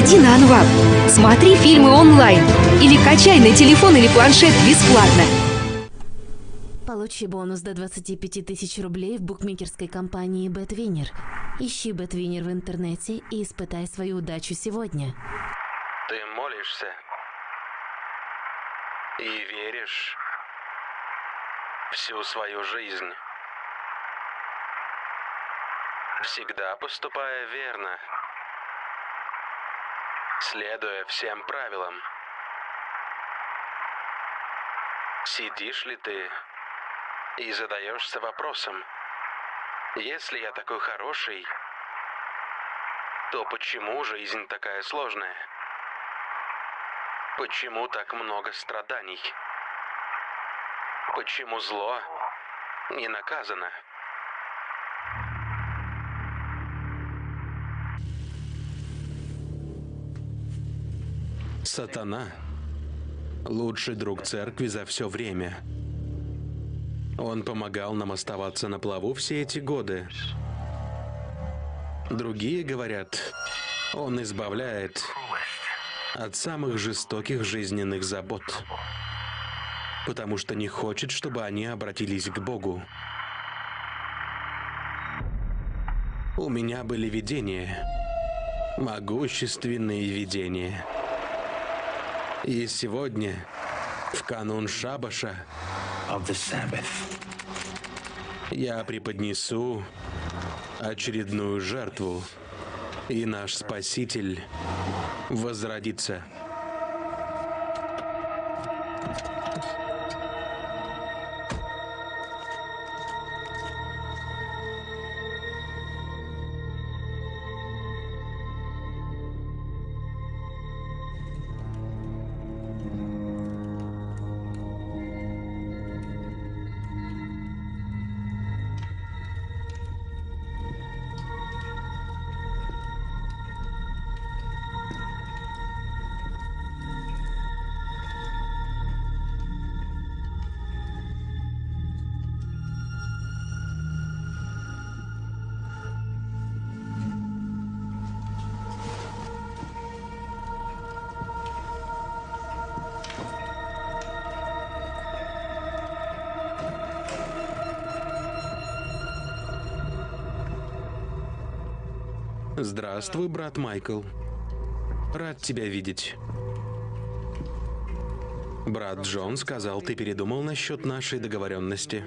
Заходи на Анвап, смотри фильмы онлайн или качай на телефон или планшет бесплатно. Получи бонус до 25 тысяч рублей в букмекерской компании BetWinner. Ищи BetWinner в интернете и испытай свою удачу сегодня. Ты молишься и веришь всю свою жизнь, всегда поступая верно, следуя всем правилам. Сидишь ли ты и задаешься вопросом, если я такой хороший, то почему жизнь такая сложная? Почему так много страданий? Почему зло не наказано? Сатана – лучший друг церкви за все время. Он помогал нам оставаться на плаву все эти годы. Другие говорят, он избавляет от самых жестоких жизненных забот, потому что не хочет, чтобы они обратились к Богу. У меня были видения, могущественные видения. И сегодня, в канун Шабаша, я преподнесу очередную жертву, и наш Спаситель возродится. Здравствуй, брат Майкл. Рад тебя видеть. Брат Джон сказал, ты передумал насчет нашей договоренности.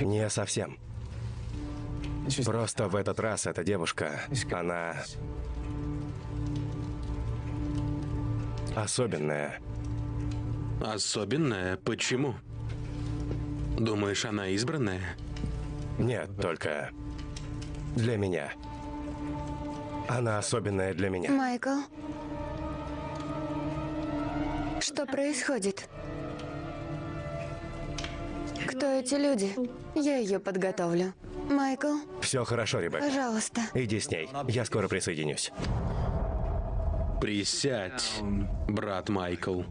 Не совсем. Просто в этот раз эта девушка, она... Особенная. Особенная? Почему? Думаешь, она избранная? Нет, только для меня. Она особенная для меня. Майкл. Что происходит? Кто эти люди? Я ее подготовлю. Майкл, Все хорошо, Ребекка. пожалуйста. Иди с ней. Я скоро присоединюсь. Присядь, брат Майкл.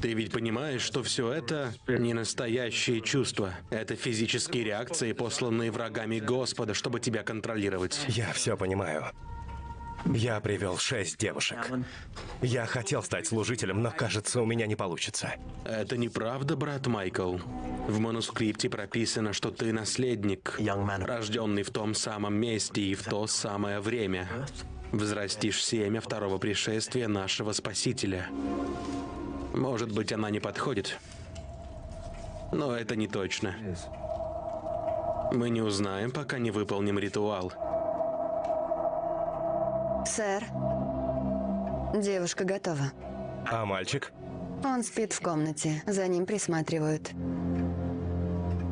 Ты ведь понимаешь, что все это не настоящие чувства. Это физические реакции, посланные врагами Господа, чтобы тебя контролировать. Я все понимаю. Я привел шесть девушек. Я хотел стать служителем, но кажется, у меня не получится. Это неправда, брат Майкл. В манускрипте прописано, что ты наследник, рожденный в том самом месте и в то самое время. Взрастишь семя второго пришествия нашего Спасителя. Может быть, она не подходит. Но это не точно. Мы не узнаем, пока не выполним ритуал. Сэр, девушка готова. А мальчик? Он спит в комнате, за ним присматривают.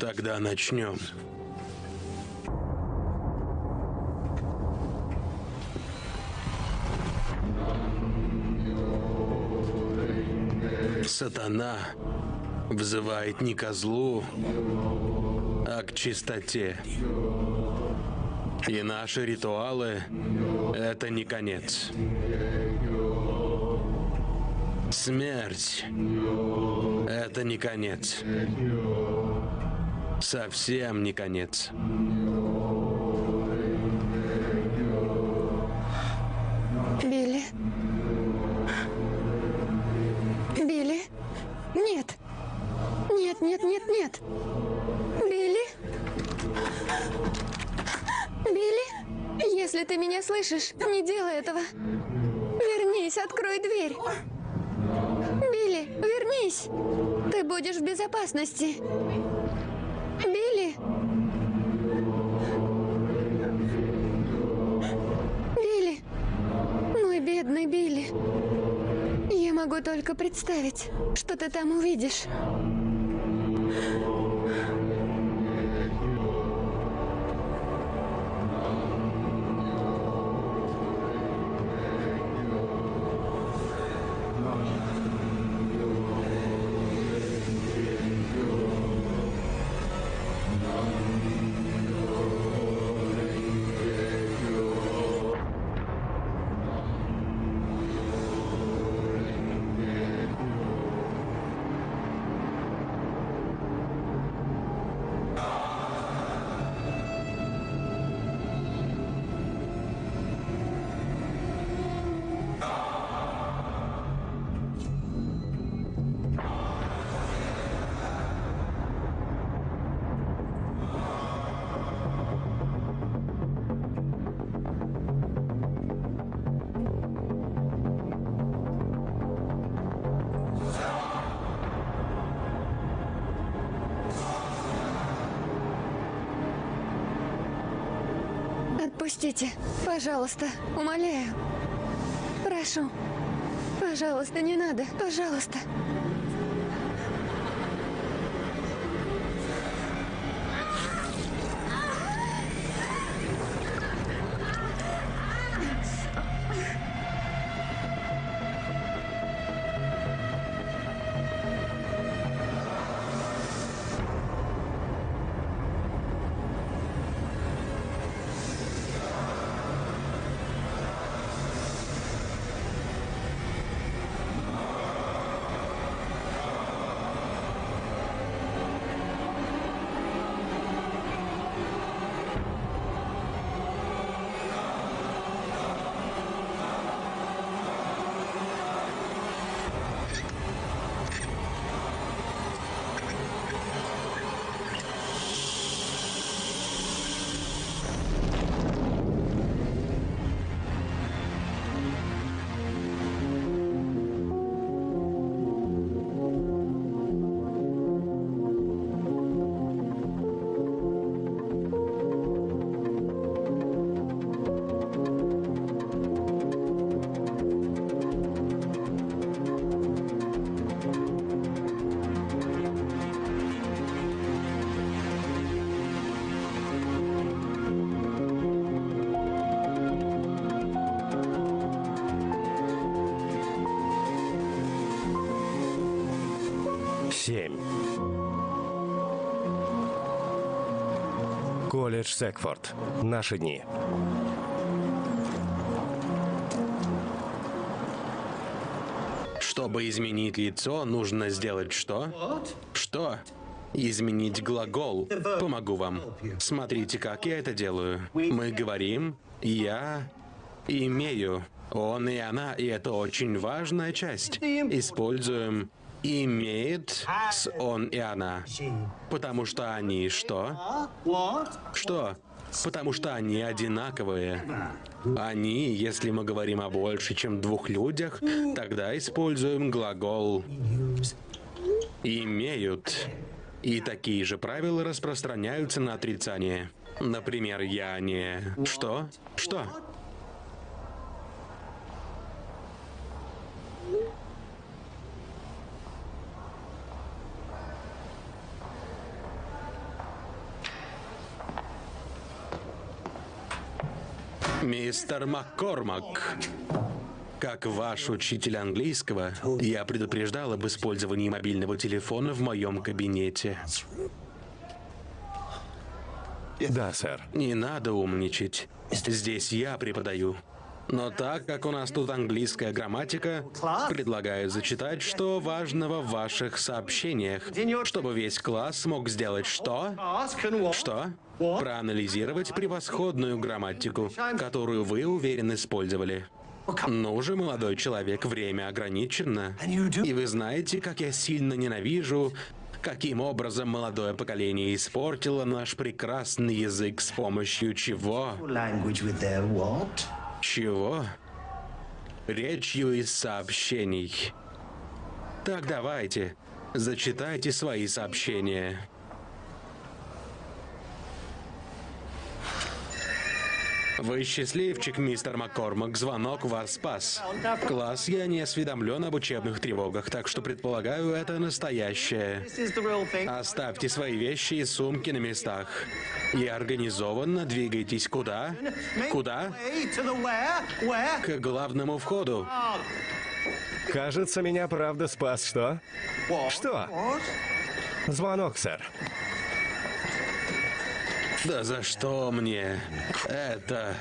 Тогда начнем. Сатана взывает не ко злу, а к чистоте. И наши ритуалы — это не конец. Смерть — это не конец. Совсем не конец. Слышишь, не делай этого. Вернись, открой дверь. Билли, вернись. Ты будешь в безопасности. Билли? Билли? Мой бедный Билли. Я могу только представить, что ты там увидишь. Пожалуйста, умоляю. Прошу. Пожалуйста, не надо, пожалуйста. Колледж Секфорд. Наши дни. Чтобы изменить лицо, нужно сделать что? Что? Изменить глагол. Помогу вам. Смотрите, как я это делаю. Мы говорим «я имею». Он и она, и это очень важная часть. Используем имеет с он и она. Потому что они что? Что? Потому что они одинаковые. Они, если мы говорим о больше, чем двух людях, тогда используем глагол имеют. И такие же правила распространяются на отрицание. Например, я не... Что? Что? Мистер Маккормак, как ваш учитель английского, я предупреждал об использовании мобильного телефона в моем кабинете. Да, сэр. Не надо умничать. Здесь я преподаю. Но так как у нас тут английская грамматика, предлагаю зачитать, что важного в ваших сообщениях, чтобы весь класс мог сделать что? Что? Проанализировать превосходную грамматику, которую вы уверенно использовали. Ну же, молодой человек, время ограничено. И вы знаете, как я сильно ненавижу, каким образом молодое поколение испортило наш прекрасный язык с помощью чего? Чего? Речью из сообщений. Так давайте, зачитайте свои сообщения. Вы счастливчик, мистер Маккормак. Звонок вас спас. Класс, я не осведомлен об учебных тревогах, так что предполагаю, это настоящее. Оставьте свои вещи и сумки на местах. И организованно двигайтесь куда? Куда? К главному входу. Кажется, меня правда спас, что? Что? Звонок, сэр. Да за что мне это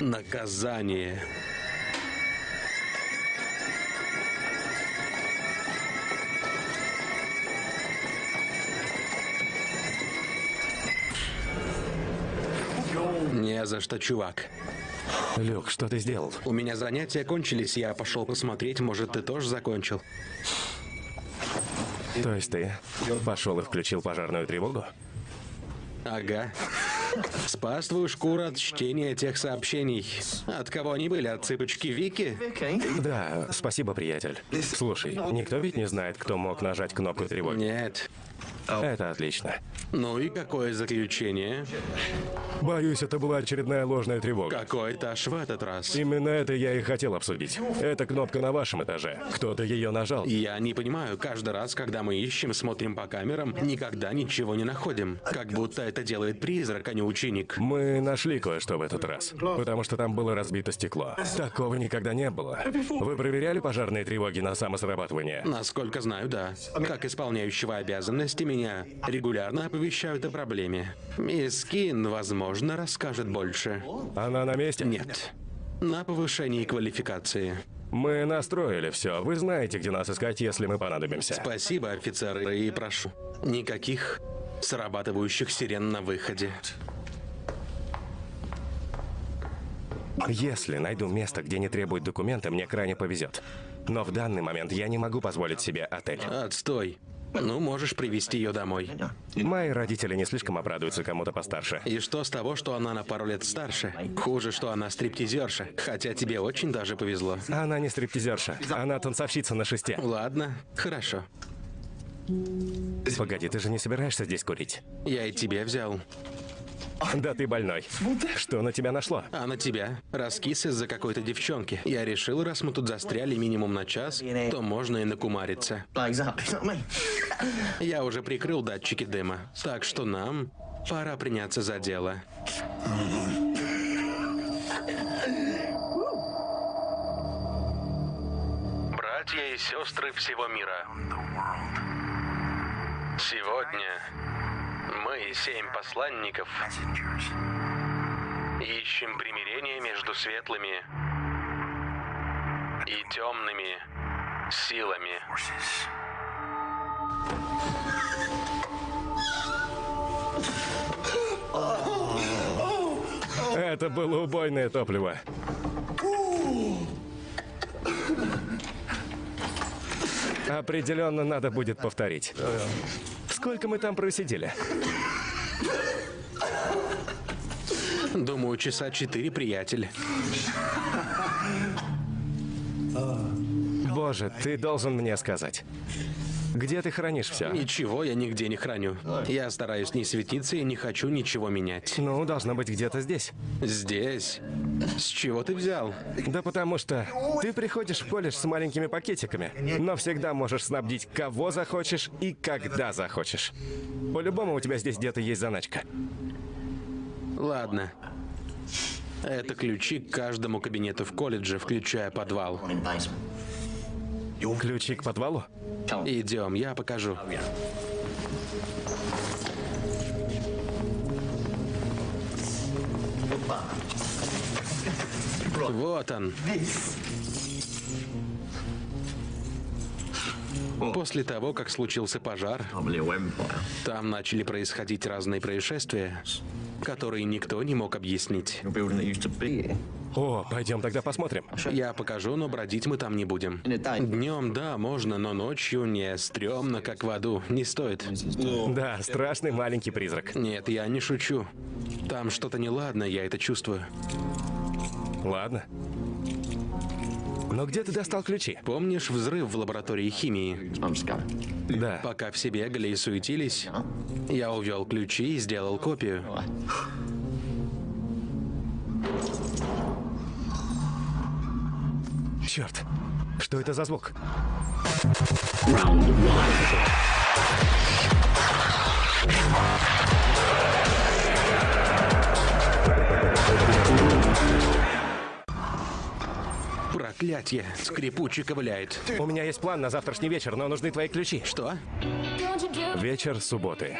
наказание? Не за что, чувак. Люк, что ты сделал? У меня занятия кончились, я пошел посмотреть, может, ты тоже закончил. То есть ты пошел и включил пожарную тревогу? Ага. Спас твою шкуру от чтения тех сообщений. От кого они были? От цыпочки Вики? Да, спасибо, приятель. Слушай, никто ведь не знает, кто мог нажать кнопку тревоги. Нет. Это отлично. Ну и какое заключение? Боюсь, это была очередная ложная тревога. Какой этаж в этот раз? Именно это я и хотел обсудить. Эта кнопка на вашем этаже. Кто-то ее нажал. Я не понимаю, каждый раз, когда мы ищем, смотрим по камерам, никогда ничего не находим. Как будто это делает призрак, а не ученик. Мы нашли кое-что в этот раз, потому что там было разбито стекло. Такого никогда не было. Вы проверяли пожарные тревоги на самосрабатывание? Насколько знаю, да. Как исполняющего обязанности меня регулярно оповещают о проблеме. Мисс Кин, возможно, расскажет больше. Она на месте? Нет. На повышении квалификации. Мы настроили все. Вы знаете, где нас искать, если мы понадобимся. Спасибо, офицеры, и прошу. Никаких срабатывающих сирен на выходе. Если найду место, где не требуют документы, мне крайне повезет. Но в данный момент я не могу позволить себе отель. Отстой. Ну, можешь привести ее домой. Мои родители не слишком обрадуются кому-то постарше. И что с того, что она на пару лет старше? Хуже, что она стриптизерша. Хотя тебе очень даже повезло. Она не стриптизерша. Она танцовщица на шесте. Ладно, хорошо. Погоди, ты же не собираешься здесь курить? Я и тебе взял. Да ты больной. Что на тебя нашло? А на тебя? Раскис из-за какой-то девчонки. Я решил, раз мы тут застряли минимум на час, то можно и накумариться. Я уже прикрыл датчики дыма, так что нам пора приняться за дело. Братья и сестры всего мира. Сегодня мы, семь посланников, ищем примирение между светлыми и темными силами. Это было убойное топливо. Определенно надо будет повторить. Сколько мы там просидели? Думаю, часа четыре, приятель. Боже, ты должен мне сказать. Где ты хранишь все? Ничего я нигде не храню. Я стараюсь не светиться и не хочу ничего менять. Ну, должно быть где-то здесь. Здесь? С чего ты взял? Да потому что ты приходишь в колледж с маленькими пакетиками, но всегда можешь снабдить кого захочешь и когда захочешь. По-любому у тебя здесь где-то есть заначка. Ладно. Это ключи к каждому кабинету в колледже, включая подвал. Ключи к подвалу? Идем, я покажу. Вот он. После того, как случился пожар, там начали происходить разные происшествия, которые никто не мог объяснить. О, пойдем тогда посмотрим. Я покажу, но бродить мы там не будем. Днем, да, можно, но ночью не стрёмно, как в аду. Не стоит. Да, страшный маленький призрак. Нет, я не шучу. Там что-то неладно, я это чувствую. Ладно. Но где ты достал ключи? Помнишь взрыв в лаборатории химии? Да. Пока все бегали и суетились, я увел ключи и сделал копию. Черт. Что это за звук? Проклятье! Скрипучий ковыляет. У меня есть план на завтрашний вечер, но нужны твои ключи. Что? Вечер субботы.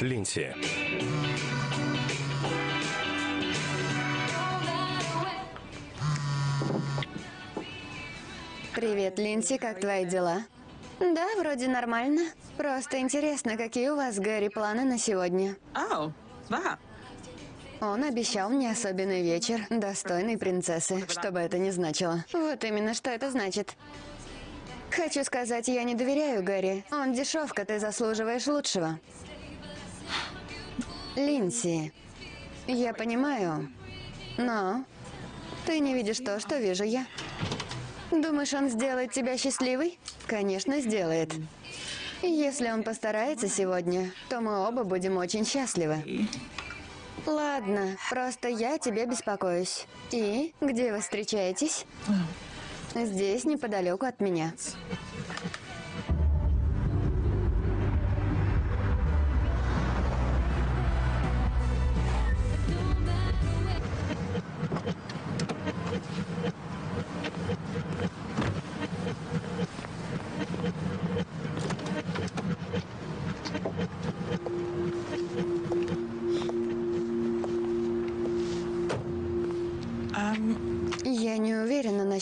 Линси. Привет, Линси, как твои дела? Да, вроде нормально. Просто интересно, какие у вас с Гэри планы на сегодня? Oh, that. Он обещал мне особенный вечер, достойный принцессы, что бы это ни значило. Вот именно, что это значит. Хочу сказать, я не доверяю Гэри. Он дешевка, ты заслуживаешь лучшего. Линси, я понимаю, но ты не видишь то, что вижу я. Думаешь, он сделает тебя счастливой? Конечно, сделает. Если он постарается сегодня, то мы оба будем очень счастливы. Ладно, просто я тебе беспокоюсь. И где вы встречаетесь? Здесь, неподалеку от меня.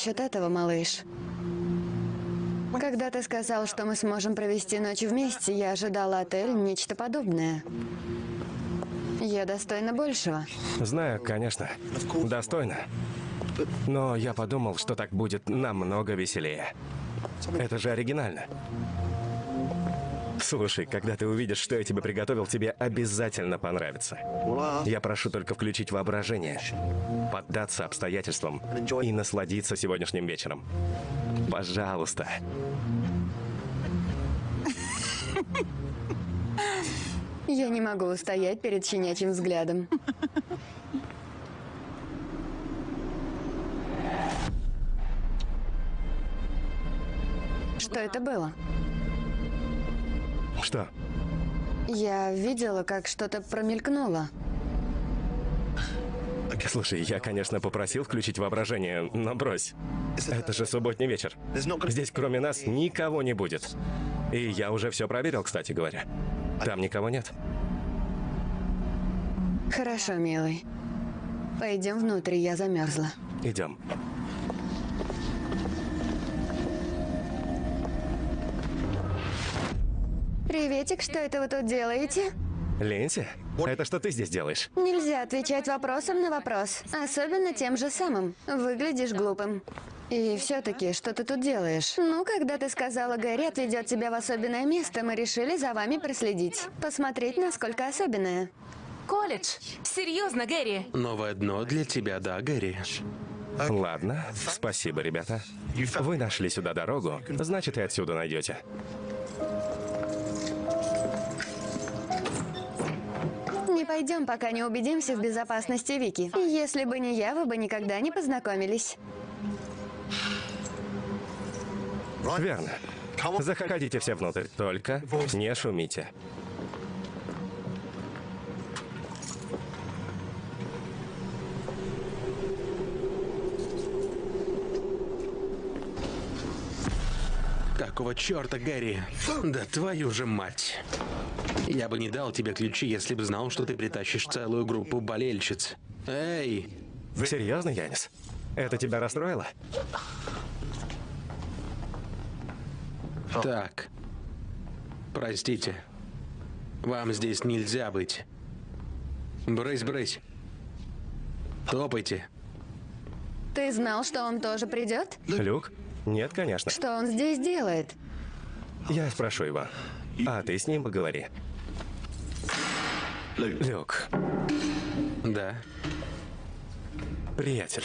Насчет этого, малыш. Когда ты сказал, что мы сможем провести ночь вместе, я ожидала отель нечто подобное. Я достойна большего. Знаю, конечно. Достойно. Но я подумал, что так будет намного веселее. Это же оригинально. Слушай, когда ты увидишь, что я тебе приготовил, тебе обязательно понравится. Я прошу только включить воображение, поддаться обстоятельствам и насладиться сегодняшним вечером. Пожалуйста. Я не могу устоять перед щенячьим взглядом. Что это было? Что? Я видела, как что-то промелькнуло. Слушай, я, конечно, попросил включить воображение, но брось. Это же субботний вечер. Здесь кроме нас никого не будет. И я уже все проверил, кстати говоря. Там никого нет. Хорошо, милый. Пойдем внутрь, я замерзла. Идем. Приветик, что это вы тут делаете? Линси, это что ты здесь делаешь? Нельзя отвечать вопросом на вопрос, особенно тем же самым. Выглядишь глупым. И все-таки, что ты тут делаешь? Ну, когда ты сказала, Гэри отведет тебя в особенное место, мы решили за вами проследить. Посмотреть, насколько особенное. Колледж. Серьезно, Гэри. Новое дно для тебя, да, Гэри? Ладно, спасибо, ребята. Вы нашли сюда дорогу, значит и отсюда найдете. Пойдем, пока не убедимся в безопасности Вики. Если бы не я, вы бы никогда не познакомились. Верно. Заходите все внутрь, только не шумите. Какого черта, Гэри? Да твою же мать. Я бы не дал тебе ключи, если бы знал, что ты притащишь целую группу болельщиц. Эй, Серьезно, Янис? Это тебя расстроило? так. Простите. Вам здесь нельзя быть. Брысь, брысь. Топайте. Ты знал, что он тоже придет? Люк? Нет, конечно. Что он здесь делает? Я спрошу его. А ты с ним поговори. Люк, Да. приятель,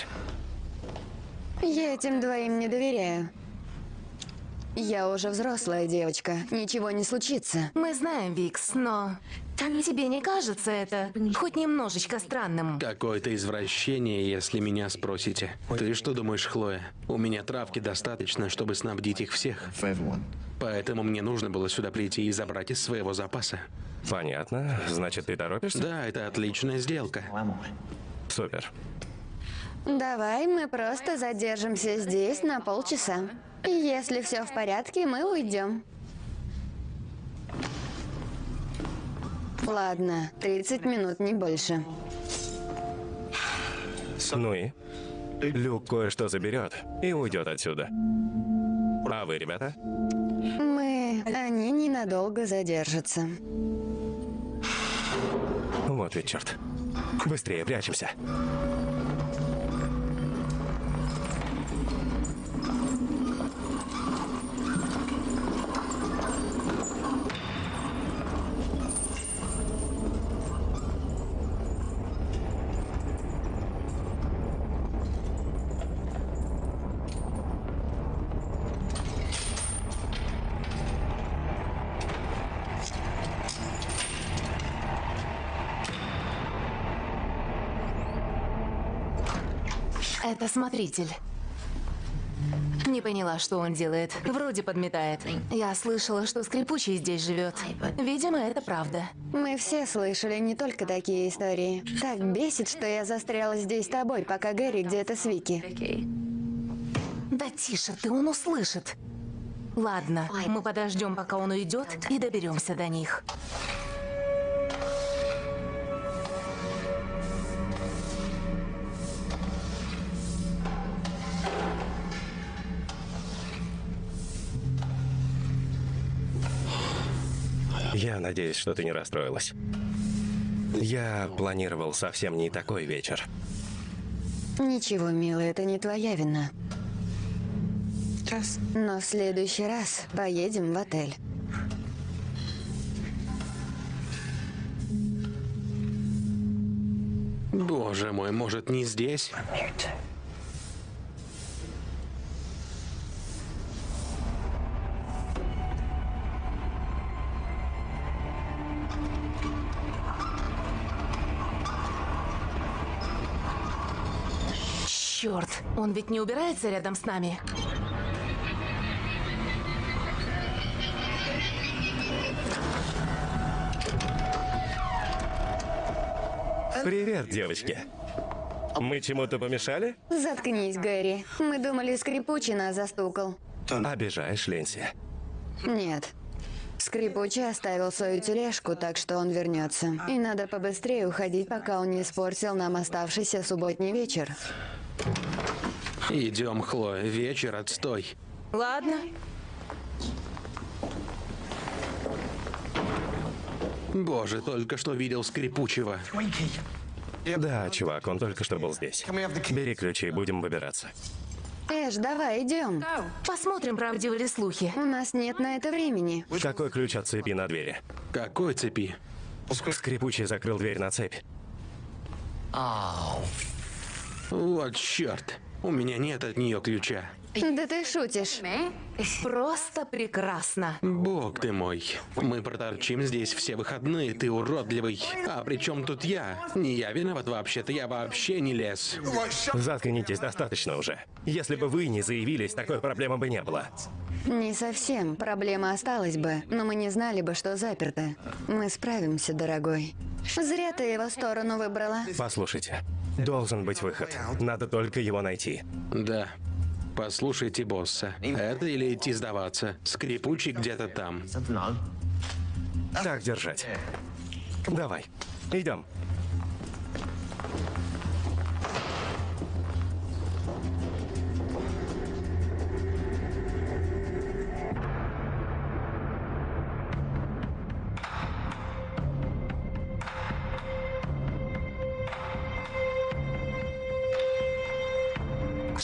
Я этим двоим не доверяю. Я уже взрослая девочка. Ничего не случится. Мы знаем, Викс, но... Тебе не кажется это хоть немножечко странным? Какое-то извращение, если меня спросите. Ты что думаешь, Хлоя? У меня травки достаточно, чтобы снабдить их всех. Поэтому мне нужно было сюда прийти и забрать из своего запаса. понятно. Значит, ты торопишься? Да, это отличная сделка. Супер. Давай мы просто задержимся здесь на полчаса. Если все в порядке, мы уйдем. Ладно, 30 минут, не больше. Ну и? Люк кое-что заберет и уйдет отсюда. А вы, ребята? Мы... Они ненадолго задержатся. Вот ведь черт. Быстрее прячемся. Это смотритель. Не поняла, что он делает. Вроде подметает. Я слышала, что скрипучий здесь живет. Видимо, это правда. Мы все слышали не только такие истории. Так бесит, что я застряла здесь с тобой, пока Гэри где-то с Вики. Да тише ты, он услышит. Ладно, мы подождем, пока он уйдет, и доберемся до них. Я надеюсь, что ты не расстроилась. Я планировал совсем не такой вечер. Ничего, милая, это не твоя вина. Но в следующий раз поедем в отель. Боже мой, может не здесь? Черт, он ведь не убирается рядом с нами. Привет, девочки. Мы чему-то помешали? Заткнись, Гэри. Мы думали, скрипучий нас застукал. Обижаешь, Ленси. Нет. Скрипучий оставил свою тележку, так что он вернется. И надо побыстрее уходить, пока он не испортил нам оставшийся субботний вечер. Идем, Хлоя, вечер отстой. Ладно, Боже, только что видел скрипучего. Да, чувак, он только что был здесь. Бери ключи, будем выбираться. Эш, давай, идем. посмотрим, правдивы ли слухи. У нас нет на это времени. Какой ключ от цепи на двери? Какой цепи? Скрипучий закрыл дверь на цепь. Вот черт. У меня нет от нее ключа. Да ты шутишь. Просто прекрасно. Бог ты мой. Мы проторчим здесь все выходные, ты уродливый. А при чем тут я? Не я виноват вообще-то, я вообще не лез. Заткнитесь, достаточно уже. Если бы вы не заявились, такой проблемы бы не было. Не совсем. Проблема осталась бы, но мы не знали бы, что заперто. Мы справимся, дорогой. Зря ты его сторону выбрала. Послушайте, должен быть выход. Надо только его найти. Да. Послушайте босса. Это или идти сдаваться? Скрипучий где-то там. Так держать. Давай, идем.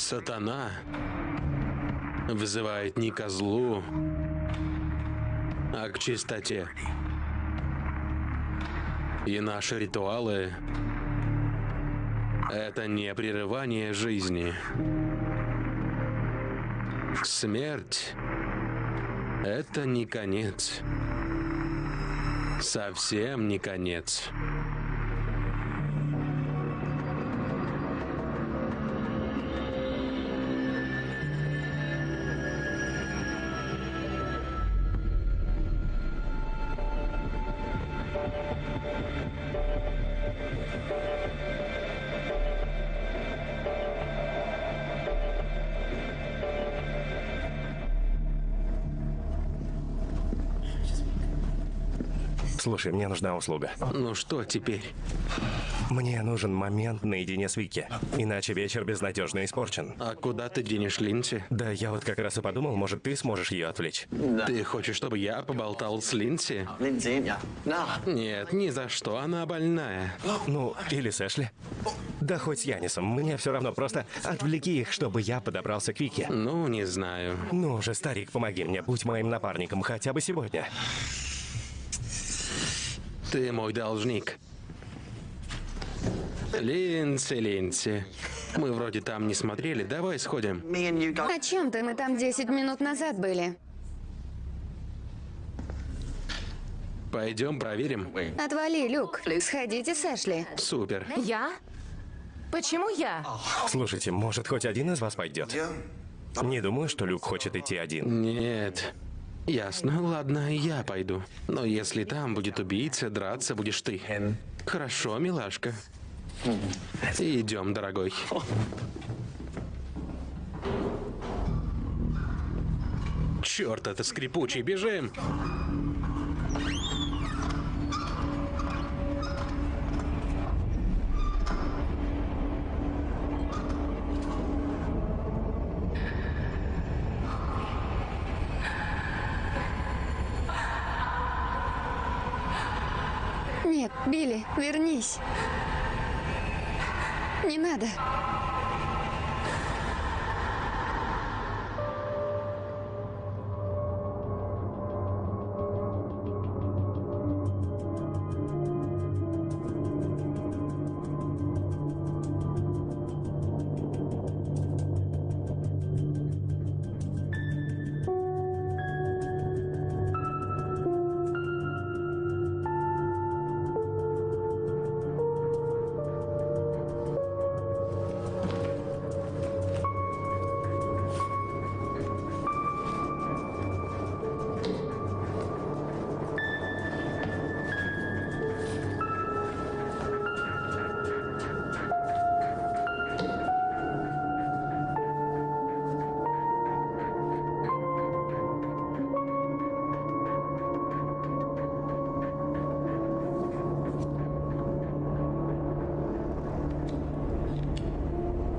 Сатана вызывает не ко злу, а к чистоте. И наши ритуалы — это не прерывание жизни. Смерть — это не конец. Совсем не конец. Слушай, мне нужна услуга. Ну что теперь? Мне нужен момент наедине с Вики. Иначе вечер безнадежно испорчен. А куда ты денешь Линси? Да, я вот как раз и подумал, может, ты сможешь ее отвлечь. Ты хочешь, чтобы я поболтал с Линси? No. Нет, ни за что, она больная. Ну, или с Эшли. Да хоть с Янисом, мне все равно, просто отвлеки их, чтобы я подобрался к Вике. Ну, не знаю. Ну же, старик, помоги мне, будь моим напарником хотя бы сегодня. Ты мой должник. Линси, Линси. Мы вроде там не смотрели, давай сходим. О чем ты? Мы там 10 минут назад были. Пойдем проверим. Отвали, Люк. Сходите с Эшли. Супер. Я? Почему я? Слушайте, может, хоть один из вас пойдет? Не думаю, что Люк хочет идти один. Нет. Ясно, ладно, я пойду. Но если там будет убийца, драться будешь ты. Хорошо, милашка. Идем, дорогой. Черт, это скрипучий, бежим! Билли, вернись. Не надо.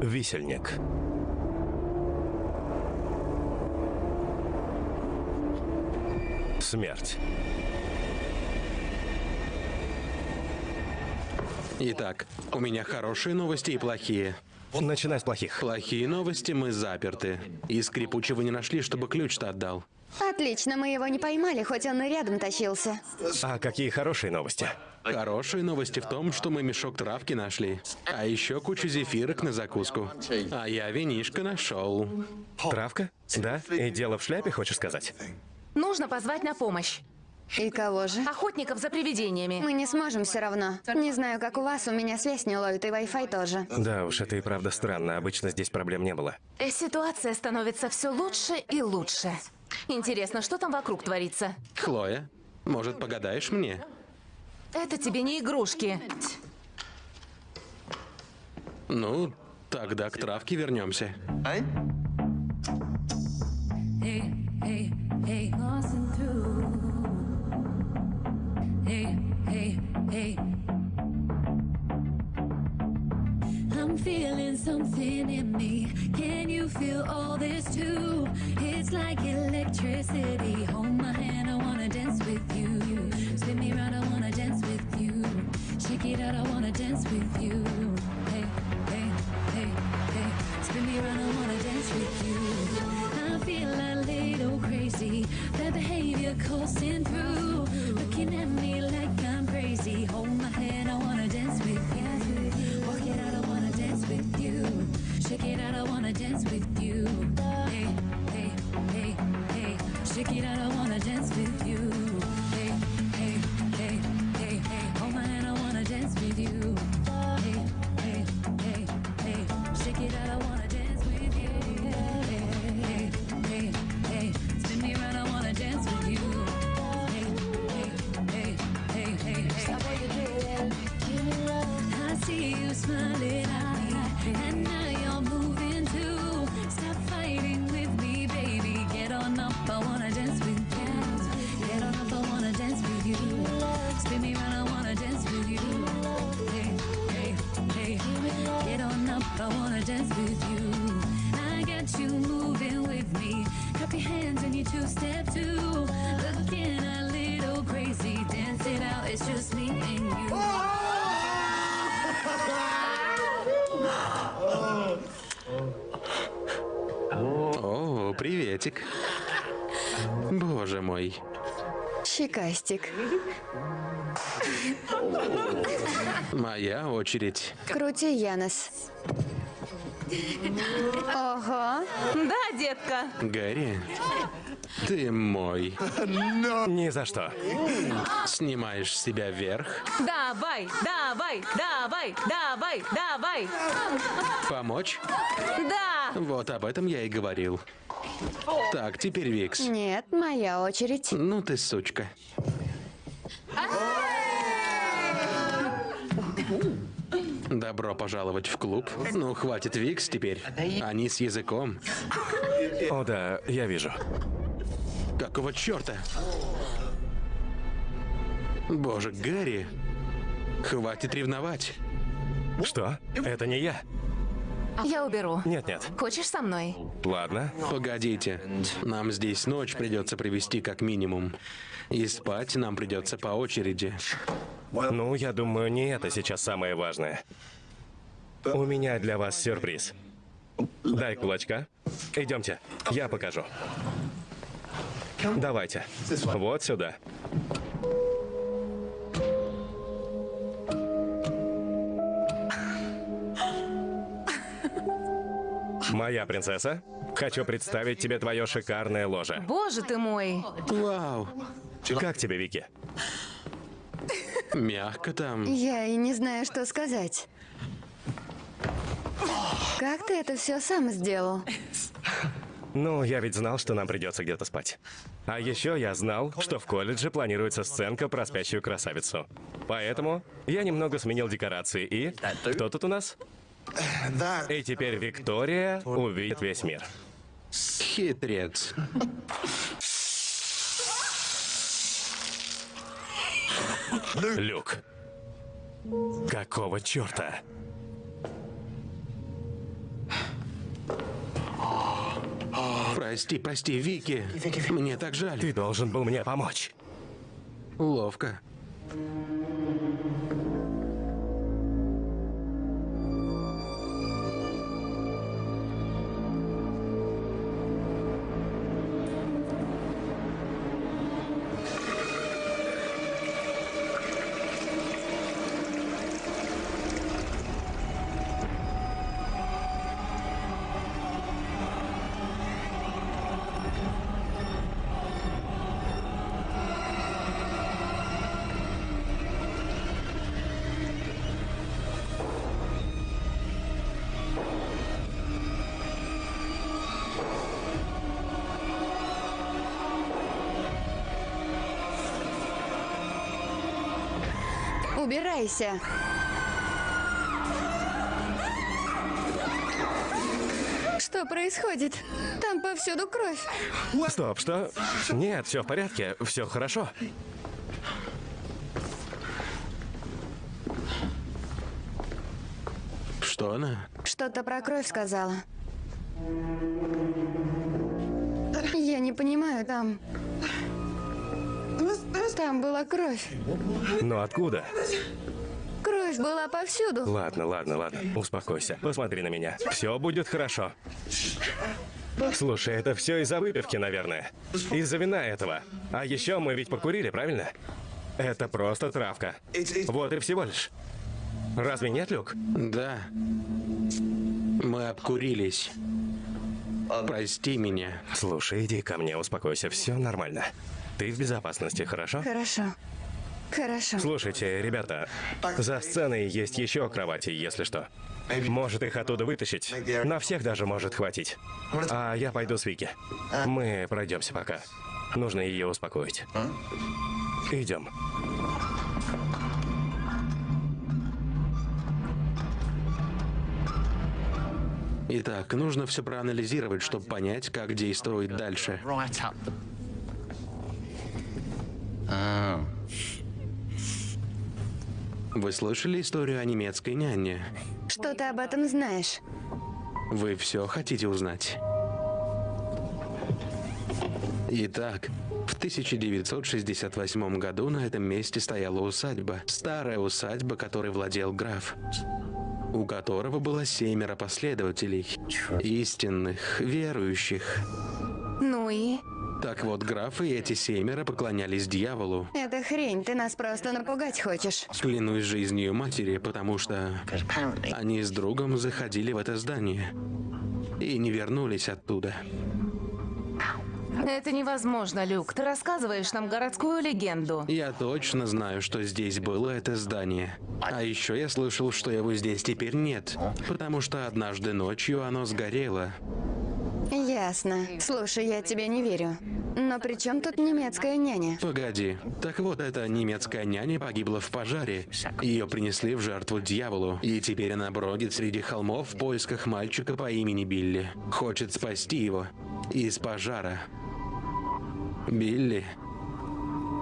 Висельник. Смерть. Итак, у меня хорошие новости и плохие. Начинай с плохих. Плохие новости, мы заперты. И скрипучего не нашли, чтобы ключ-то отдал. Отлично, мы его не поймали, хоть он и рядом тащился. А какие хорошие новости? Хорошие новости в том, что мы мешок травки нашли. А еще кучу зефирок на закуску. А я винишко нашел. Травка? Да? И дело в шляпе, хочешь сказать? Нужно позвать на помощь. И кого же? Охотников за привидениями. Мы не сможем все равно. Не знаю, как у вас, у меня связь не ловит, и Wi-Fi тоже. Да уж, это и правда странно. Обычно здесь проблем не было. Э, Ситуация становится все лучше и лучше. Интересно, что там вокруг творится? Хлоя, может, погадаешь мне? Это тебе не игрушки. Ну, тогда к травке вернемся. I'm feeling something in me. Can you feel all this too? It's like electricity. Hold my hand, I wanna dance with you. Spin me round, I wanna it out, I wanna dance with you. Hey, hey, hey, hey. Spin me round, I wanna dance with you. I feel a little crazy. That behavior coursing through. Looking at me like I'm crazy. Hold my hand, I wanna dance with you. Walk it out, I wanna dance with you. Shake it out, I wanna dance with you. Hey, hey, hey, hey. Shake it out, I wanna dance with you. It's just me and you. О, приветик. Боже мой. Щекастик. Моя очередь. Крути, Янос. Ого. Да, детка. Гарри, ты мой. Ни за что. Снимаешь с себя вверх. Давай, давай, давай, давай, давай. Помочь? Да. Вот об этом я и говорил. Так, теперь Викс. Нет, моя очередь. Ну ты сучка. Добро пожаловать в клуб. Ну, хватит Викс теперь. Они с языком. О да, я вижу. Какого черта? Боже, Гарри. Хватит ревновать. Что? Это не я. Я уберу. Нет-нет. Хочешь со мной? Ладно. Погодите. Нам здесь ночь придется провести как минимум. И спать нам придется по очереди. Ну, я думаю, не это сейчас самое важное. У меня для вас сюрприз. Дай кулачка. Идемте, я покажу. Давайте. Вот сюда. Моя принцесса, хочу представить тебе твое шикарное ложе. Боже ты мой. Вау. Как тебе, Вики? Мягко там. Я и не знаю, что сказать. Как ты это все сам сделал? Ну, я ведь знал, что нам придется где-то спать. А еще я знал, что в колледже планируется сценка про спящую красавицу. Поэтому я немного сменил декорации и... Кто тут у нас? И теперь Виктория увидит весь мир. Хитрец. Люк. Какого черта? Прости, прости, Вики. Мне так жаль. Ты должен был мне помочь. Ловко. Что Что происходит? Там повсюду кровь. Стоп, что? Нет, все в порядке, все хорошо. Что она? Что-то про кровь сказала. Я не понимаю, там... Там была кровь. Но откуда? Кровь была повсюду. Ладно, ладно, ладно. Успокойся. Посмотри на меня. Все будет хорошо. Слушай, это все из-за выпивки, наверное. Из-за вина этого. А еще мы ведь покурили, правильно? Это просто травка. Вот и всего лишь. Разве нет, Люк? Да. Мы обкурились. Прости меня. Слушай, иди ко мне, успокойся, все нормально. Ты в безопасности, хорошо? Хорошо. Хорошо. Слушайте, ребята, за сценой есть еще кровати, если что. Может их оттуда вытащить. На всех даже может хватить. А я пойду с Вики. Мы пройдемся пока. Нужно ее успокоить. Идем. Итак, нужно все проанализировать, чтобы понять, как действовать дальше. Oh. Вы слышали историю о немецкой няне? Что ты об этом знаешь? Вы все хотите узнать? Итак, в 1968 году на этом месте стояла усадьба. Старая усадьба, которой владел граф. У которого было семеро последователей. Истинных, верующих. Ну и? Так вот, граф и эти семеро поклонялись дьяволу. Это хрень, ты нас просто напугать хочешь. Клянусь жизнью матери, потому что они с другом заходили в это здание и не вернулись оттуда. Это невозможно, Люк. Ты рассказываешь нам городскую легенду. Я точно знаю, что здесь было это здание. А еще я слышал, что его здесь теперь нет, потому что однажды ночью оно сгорело. Ясно. Слушай, я тебе не верю. Но при чем тут немецкая няня? Погоди. Так вот, эта немецкая няня погибла в пожаре. Ее принесли в жертву дьяволу. И теперь она бродит среди холмов в поисках мальчика по имени Билли. Хочет спасти его из пожара. Билли?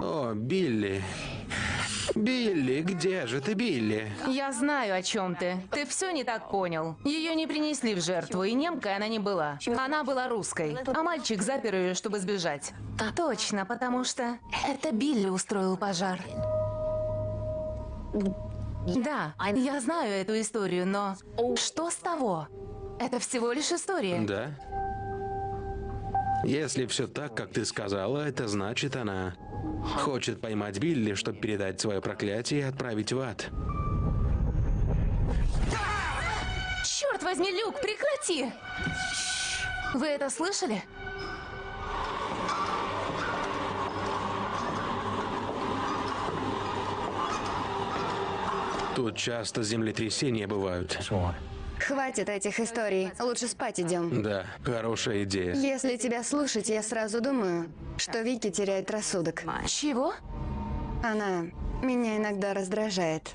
О, Билли. Билли, где же ты, Билли? Я знаю, о чем ты. Ты все не так понял. Ее не принесли в жертву, и немкой она не была. Она была русской, а мальчик запер ее, чтобы сбежать. Точно, потому что это Билли устроил пожар. Да, я знаю эту историю, но что с того? Это всего лишь история. Да? Если все так, как ты сказала, это значит она хочет поймать Билли, чтобы передать свое проклятие и отправить в ад. Черт возьми, Люк, прекрати! Вы это слышали? Тут часто землетрясения бывают. Хватит этих историй. Лучше спать идем. Да, хорошая идея. Если тебя слушать, я сразу думаю, что Вики теряет рассудок. Чего? Она меня иногда раздражает.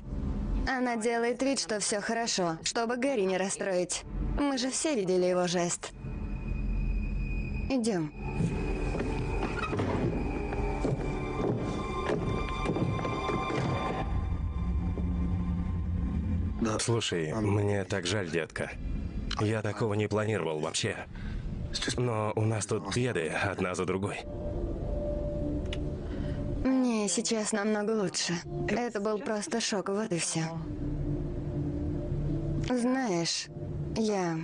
Она делает вид, что все хорошо, чтобы Гэри не расстроить. Мы же все видели его жест. Идем. Слушай, мне так жаль, детка. Я такого не планировал вообще. Но у нас тут беды одна за другой. Мне сейчас намного лучше. Это был просто шок, вот и все. Знаешь, я...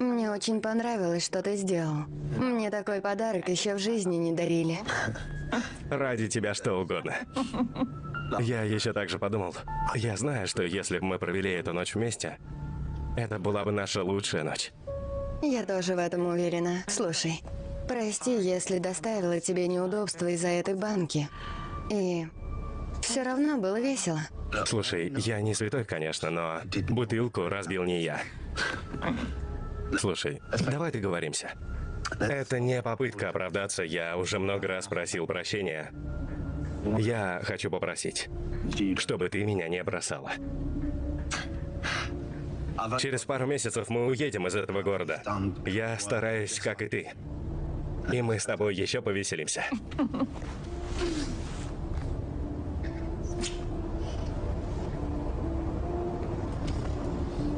Мне очень понравилось, что ты сделал. Мне такой подарок еще в жизни не дарили. Ради тебя что угодно. Я еще также подумал. Я знаю, что если бы мы провели эту ночь вместе, это была бы наша лучшая ночь. Я тоже в этом уверена. Слушай, прости, если доставила тебе неудобства из-за этой банки. И все равно было весело. Слушай, я не святой, конечно, но бутылку разбил не я. Слушай, давай договоримся. Это не попытка оправдаться, я уже много раз просил прощения. Я хочу попросить, чтобы ты меня не бросала. Через пару месяцев мы уедем из этого города. Я стараюсь, как и ты. И мы с тобой еще повеселимся.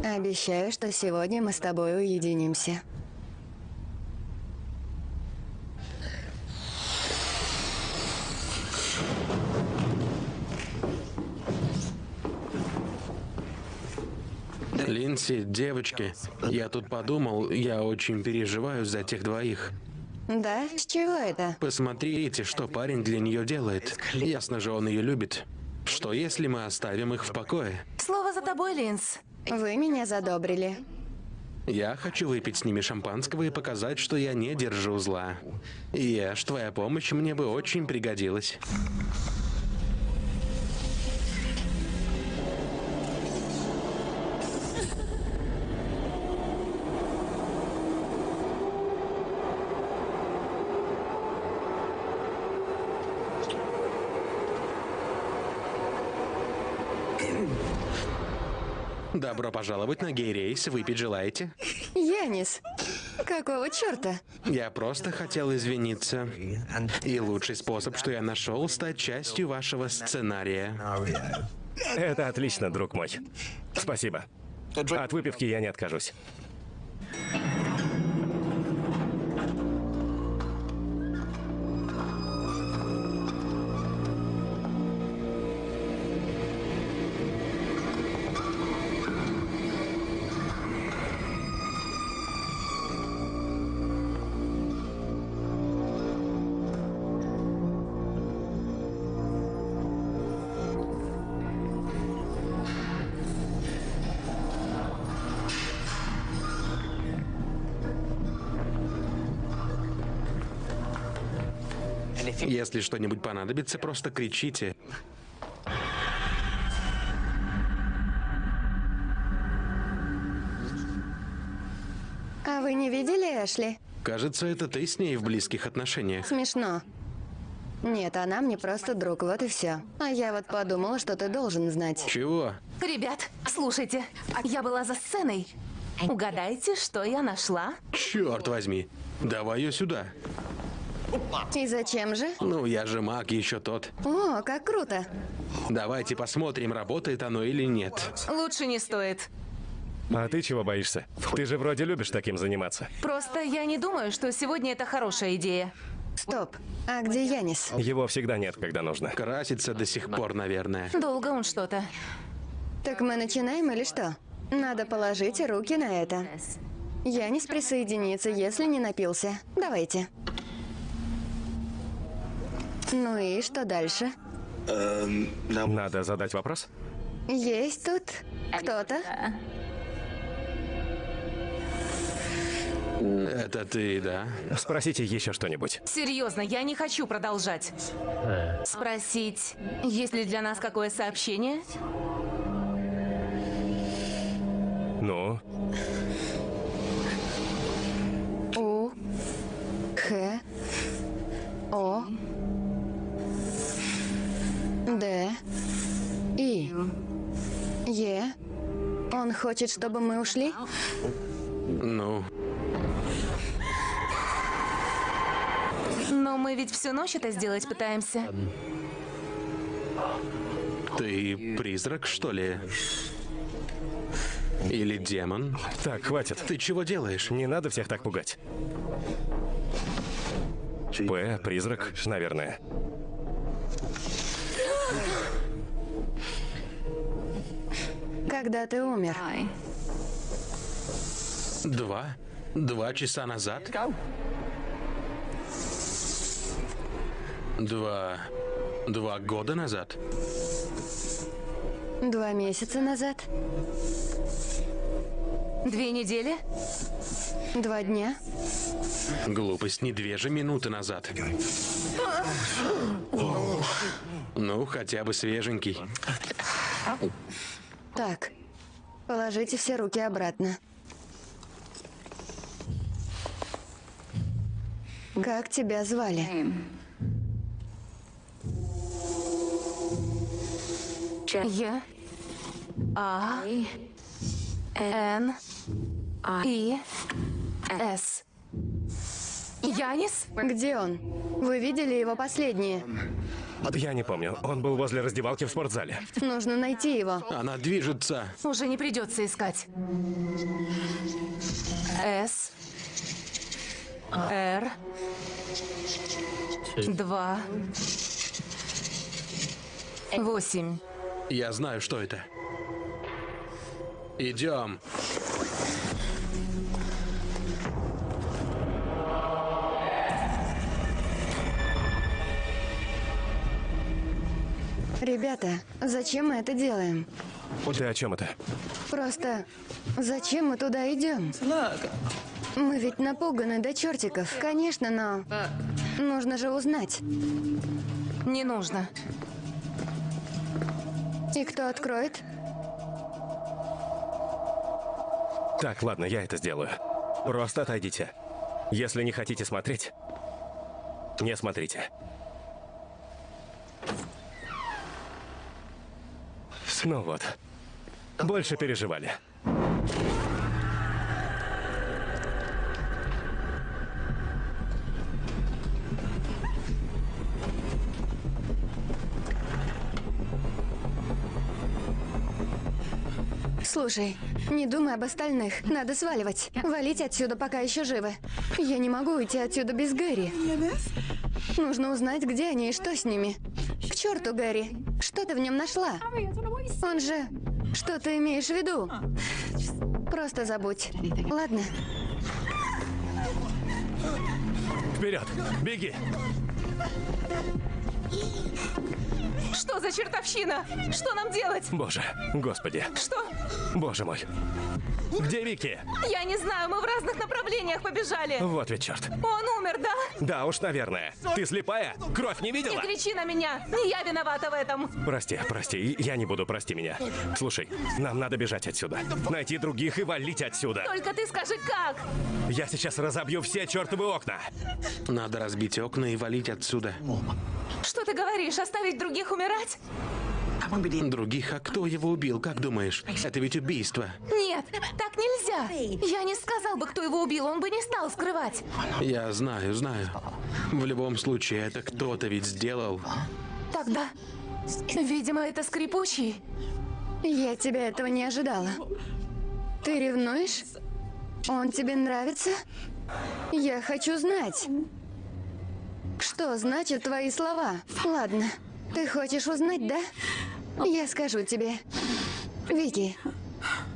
Обещаю, что сегодня мы с тобой уединимся. Линси, девочки, я тут подумал, я очень переживаю за тех двоих. Да? С чего это? Посмотрите, что парень для нее делает. Ясно же, он ее любит. Что если мы оставим их в покое? Слово за тобой, Линз. Вы меня задобрили. Я хочу выпить с ними шампанского и показать, что я не держу зла. Ешь, твоя помощь мне бы очень пригодилась. Добро пожаловать на гей-рейс. Выпить желаете? Янис, какого черта? Я просто хотел извиниться. И лучший способ, что я нашел, стать частью вашего сценария. Это отлично, друг мой. Спасибо. От выпивки я не откажусь. Что-нибудь понадобится, просто кричите. А вы не видели Эшли? Кажется, это ты с ней в близких отношениях. Смешно. Нет, она мне просто друг, вот и все. А я вот подумала, что ты должен знать. Чего? Ребят, слушайте, я была за сценой. Угадайте, что я нашла? Черт возьми. Давай ее сюда. И зачем же? Ну, я же маг еще тот. О, как круто. Давайте посмотрим, работает оно или нет. Лучше не стоит. А ты чего боишься? Ты же вроде любишь таким заниматься. Просто я не думаю, что сегодня это хорошая идея. Стоп. А где Янис? Его всегда нет, когда нужно. Красится до сих пор, наверное. Долго он что-то. Так мы начинаем или что? Надо положить руки на это. Янис присоединится, если не напился. Давайте. Ну и что дальше? Надо задать вопрос? Есть тут кто-то? Это ты, да? Спросите еще что-нибудь. Серьезно, я не хочу продолжать. Спросить, есть ли для нас какое сообщение? Ну, хочет, чтобы мы ушли? Ну, Но мы ведь всю ночь это сделать пытаемся. ты призрак, что ли? Или демон? так, хватит. Ты чего делаешь? Не надо всех так пугать. П, призрак, наверное. Когда ты умер? Два? Два часа назад? Два... Два года назад? Два месяца назад? Две недели? Два дня? Глупость, не две же минуты назад. Ну, хотя бы свеженький. Так, положите все руки обратно. Как тебя звали? Я? А? Н. И. С. Янис? Где он? Вы видели его последнее? Я не помню. Он был возле раздевалки в спортзале. Нужно найти его. Она движется. Уже не придется искать. С. Р. Два. Восемь. Я знаю, что это. Идем. Ребята, зачем мы это делаем? Ты о чем это? Просто зачем мы туда идем? Мы ведь напуганы до чертиков. Конечно, но нужно же узнать. Не нужно. И кто откроет? Так, ладно, я это сделаю. Просто отойдите. Если не хотите смотреть, не смотрите. Ну вот. Больше переживали. Слушай, не думай об остальных. Надо сваливать. Валить отсюда, пока еще живы. Я не могу уйти отсюда без Гэри. Нужно узнать, где они и что с ними. К черту, Гэри. Что ты в нем нашла? Он же... Что ты имеешь в виду? Просто забудь. Ладно? Вперед! Беги! Что за чертовщина? Что нам делать? Боже, господи, Что? боже мой. Где Вики? Я не знаю, мы в разных направлениях побежали. Вот ведь черт. Он умер, да? Да уж, наверное. Ты слепая? Кровь не Не видела? кричи на меня. Не я виновата в этом. Прости, прости, я не буду, прости меня. Слушай, нам надо бежать отсюда. Найти других и валить отсюда. Только ты скажи, как? Я сейчас разобью все чертовы окна. Надо разбить окна и валить отсюда. Что ты говоришь? Оставить других умирать? Других, а кто его убил, как думаешь? Это ведь убийство. Нет, так нельзя. Я не сказал бы, кто его убил, он бы не стал скрывать. Я знаю, знаю. В любом случае, это кто-то ведь сделал. Тогда, видимо, это скрипучий. Я тебя этого не ожидала. Ты ревнуешь? Он тебе нравится? Я хочу знать. Что значат твои слова? Ладно, ты хочешь узнать, да? Я скажу тебе. Вики,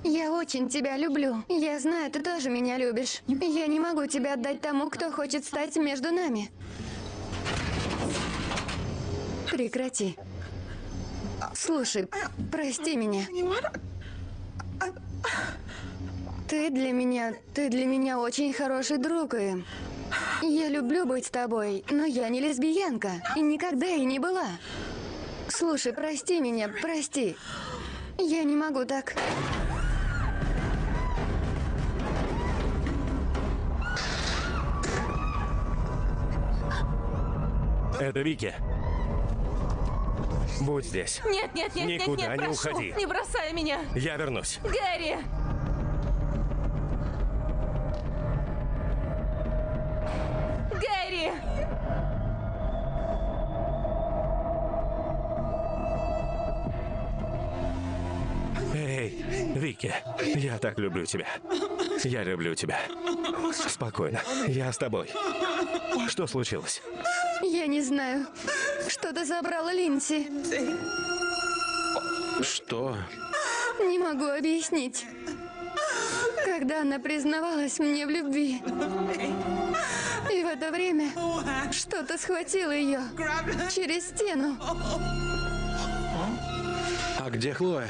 я очень тебя люблю. Я знаю, ты тоже меня любишь. Я не могу тебя отдать тому, кто хочет стать между нами. Прекрати. Слушай, прости меня. Ты для меня, ты для меня очень хороший друг, и я люблю быть с тобой, но я не лесбиянка, и никогда и не была. Слушай, прости меня, прости. Я не могу так. Это Вики. Будь здесь. Нет, нет, нет, нет, Никуда нет, не прошу, уходи. не бросай меня. Я вернусь. Гэри! Я так люблю тебя. Я люблю тебя. Спокойно, я с тобой. Что случилось? Я не знаю. Что-то забрала Линси. Что? Не могу объяснить. Когда она признавалась мне в любви. И в это время что-то схватило ее через стену. А где Хлоя?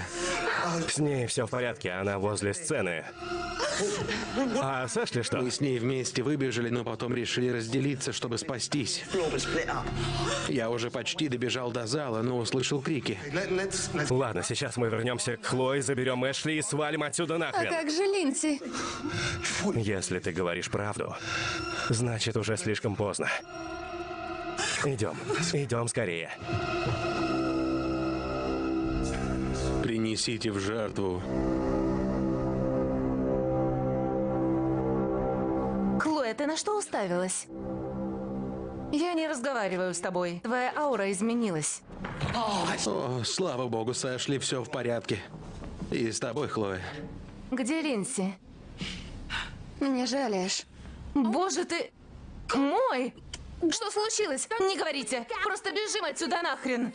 С ней все в порядке, она возле сцены. А с Эшли что? Мы с ней вместе выбежали, но потом решили разделиться, чтобы спастись. Я уже почти добежал до зала, но услышал крики. Ладно, сейчас мы вернемся к Хлое, заберем Эшли и свалим отсюда А нахрен. как же Линси? Если ты говоришь правду, значит уже слишком поздно. Идем, идем скорее принесите в жертву. Клоя, ты на что уставилась? Я не разговариваю с тобой. Твоя аура изменилась. О, слава богу, с все в порядке. И с тобой, Хлоя. Где Линси? Мне жалеешь? Боже ты... Мой! Что случилось? Не говорите! Просто бежим отсюда нахрен!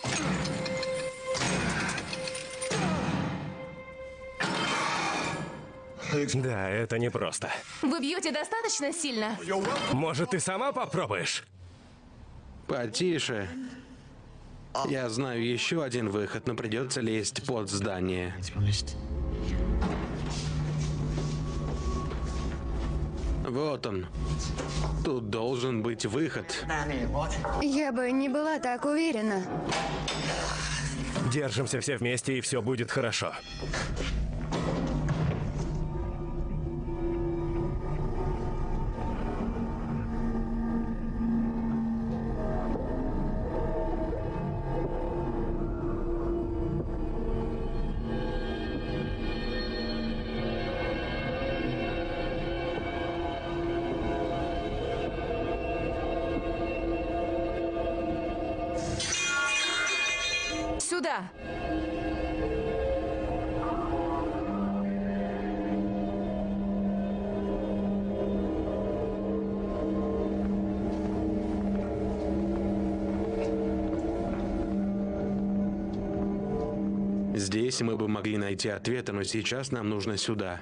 Да, это непросто. Вы бьете достаточно сильно? Может, ты сама попробуешь? Потише. Я знаю еще один выход, но придется лезть под здание. Вот он. Тут должен быть выход. Я бы не была так уверена. Держимся все вместе, и все будет хорошо. Здесь мы бы могли найти ответы, но сейчас нам нужно сюда.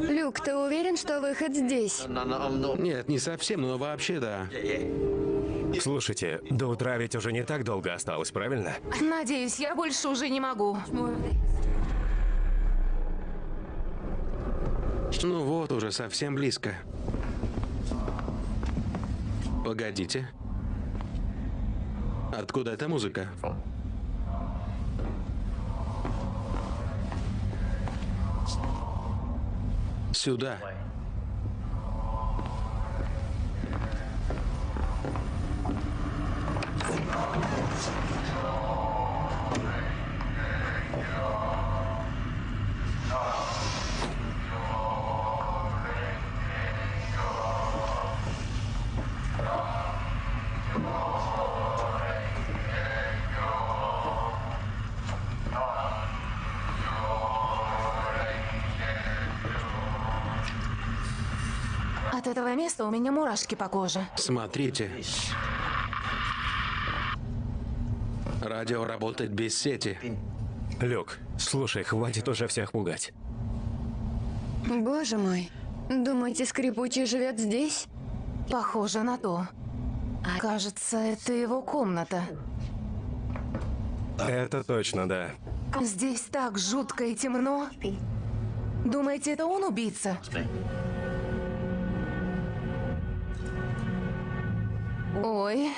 Люк, ты уверен, что выход здесь? Нет, не совсем, но вообще да. Слушайте, до утра ведь уже не так долго осталось, правильно? Надеюсь, я больше уже не могу. Ну вот, уже совсем близко. Погодите. Откуда эта музыка? Сюда. Места у меня мурашки по коже. Смотрите. Радио работает без сети. Люк, слушай, хватит уже всех пугать. Боже мой. Думаете, скрипучий живет здесь? Похоже на то. Кажется, это его комната. Это точно, да. Здесь так жутко и темно. Думаете, это он убийца? Ой,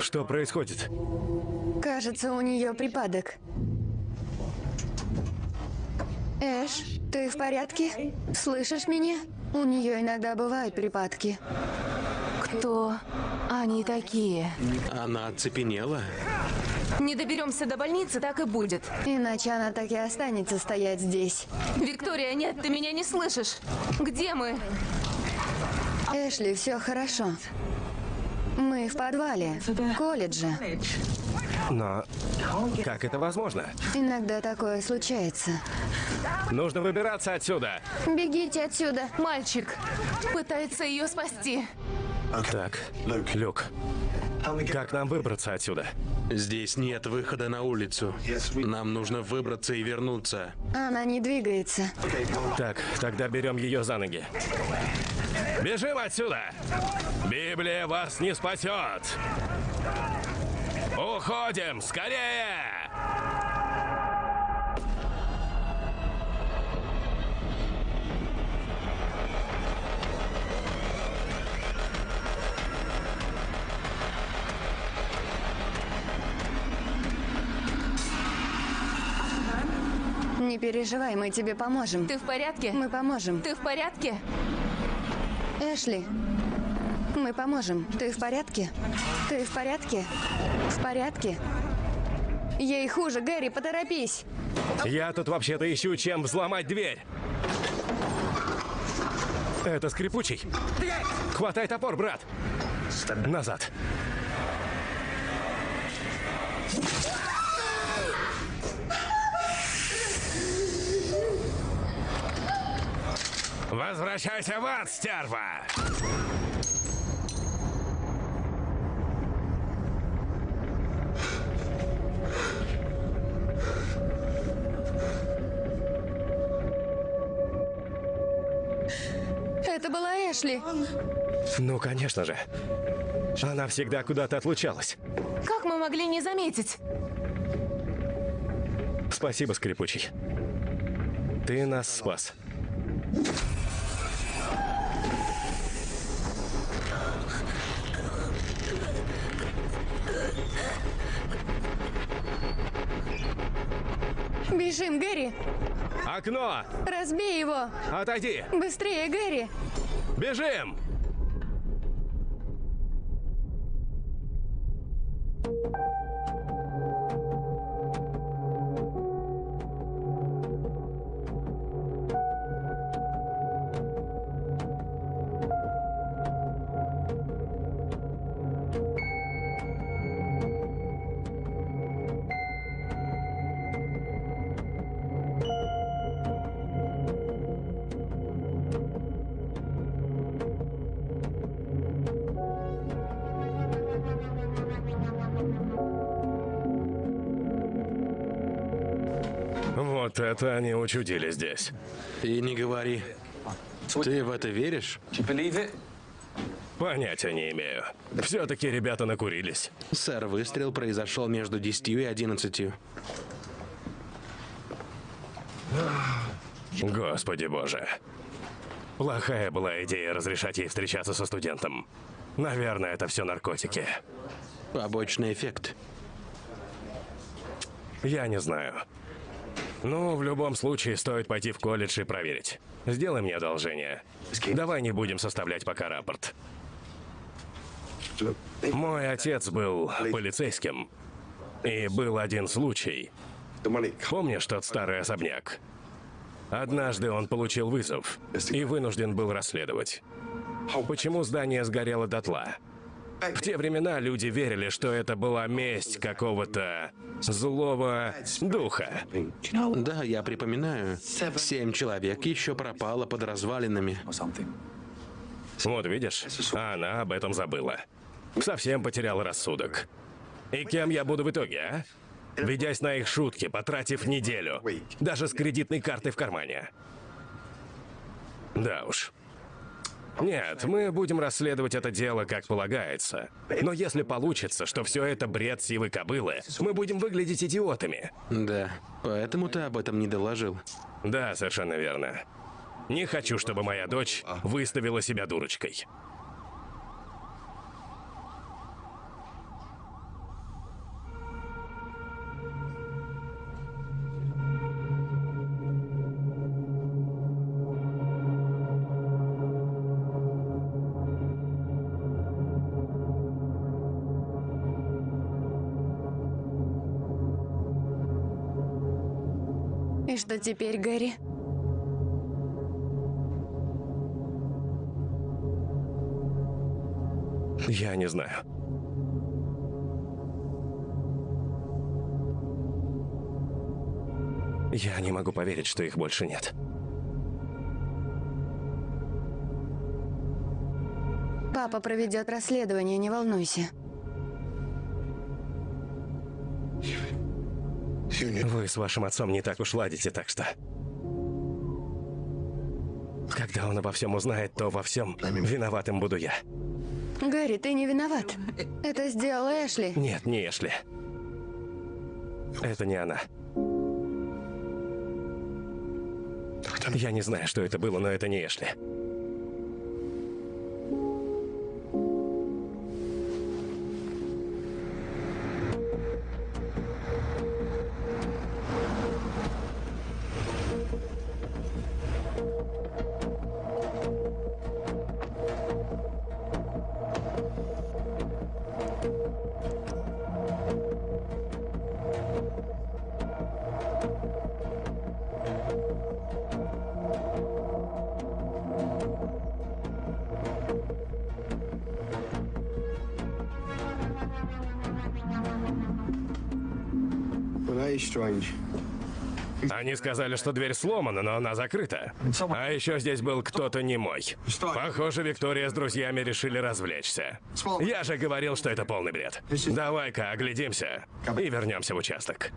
Что происходит? Кажется, у нее припадок. Эш, ты в порядке? Слышишь меня? У нее иногда бывают припадки. кто они такие? Она оцепенела. Не доберемся до больницы, так и будет. Иначе она так и останется стоять здесь. Виктория, нет, ты меня не слышишь. Где мы? Эшли, все хорошо. Мы в подвале, колледже. Но как это возможно? Иногда такое случается. Нужно выбираться отсюда. Бегите отсюда. Мальчик пытается ее спасти. Так, Люк, как нам выбраться отсюда? Здесь нет выхода на улицу. Нам нужно выбраться и вернуться. Она не двигается. Так, тогда берем ее за ноги. Бежим отсюда! Библия вас не спасет! Уходим! Скорее! Не переживай, мы тебе поможем. Ты в порядке? Мы поможем. Ты в порядке? Эшли, мы поможем. Ты в порядке? Ты в порядке? В порядке? Ей хуже, Гэри, поторопись. Я тут вообще-то ищу, чем взломать дверь. Это скрипучий. Хватай топор, брат. Назад. Возвращайся в ад, стерва! Это была Эшли. Ну, конечно же. Она всегда куда-то отлучалась. Как мы могли не заметить? Спасибо, скрипучий. Ты нас спас. Бежим, Гэри. Окно! Разбей его. Отойди! Быстрее, Гэри. Бежим! Это они учудили здесь. И не говори. Ты в это веришь? Понятия не имею. Все-таки ребята накурились. Сэр, выстрел произошел между 10 и 11. Господи боже. Плохая была идея разрешать ей встречаться со студентом. Наверное, это все наркотики. Побочный эффект. Я не знаю. Ну, в любом случае, стоит пойти в колледж и проверить. Сделай мне одолжение. Давай не будем составлять пока рапорт. Мой отец был полицейским. И был один случай. Помнишь тот старый особняк? Однажды он получил вызов и вынужден был расследовать. Почему здание сгорело дотла? В те времена люди верили, что это была месть какого-то злого духа. Да, я припоминаю. Семь человек еще пропало под развалинами. Вот видишь, а она об этом забыла. Совсем потеряла рассудок. И кем я буду в итоге, а? Ведясь на их шутки, потратив неделю. Даже с кредитной картой в кармане. Да уж. Нет, мы будем расследовать это дело как полагается. Но если получится, что все это бред сивой кобылы, мы будем выглядеть идиотами. Да, поэтому ты об этом не доложил. Да, совершенно верно. Не хочу, чтобы моя дочь выставила себя дурочкой. Что теперь, Гэри? Я не знаю. Я не могу поверить, что их больше нет. Папа проведет расследование, не волнуйся. Вы с вашим отцом не так уж ладите, так что... Когда он обо всем узнает, то во всем виноватым буду я. Гэри, ты не виноват. Это сделала Эшли. Нет, не Эшли. Это не она. Я не знаю, что это было, но это не Эшли. Они сказали, что дверь сломана, но она закрыта. А еще здесь был кто-то не мой. Похоже, Виктория с друзьями решили развлечься. Я же говорил, что это полный бред. Давай-ка оглядимся и вернемся в участок.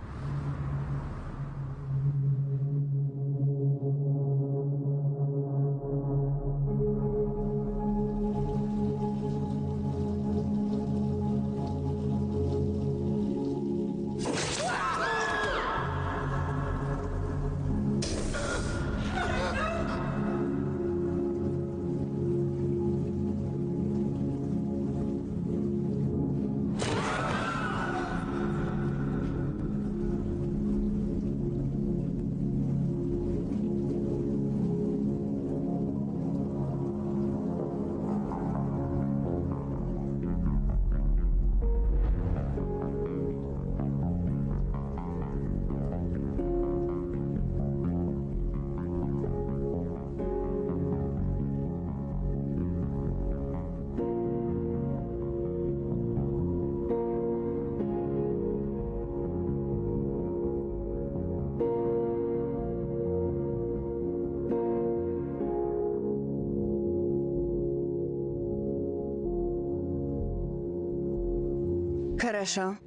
Хорошо.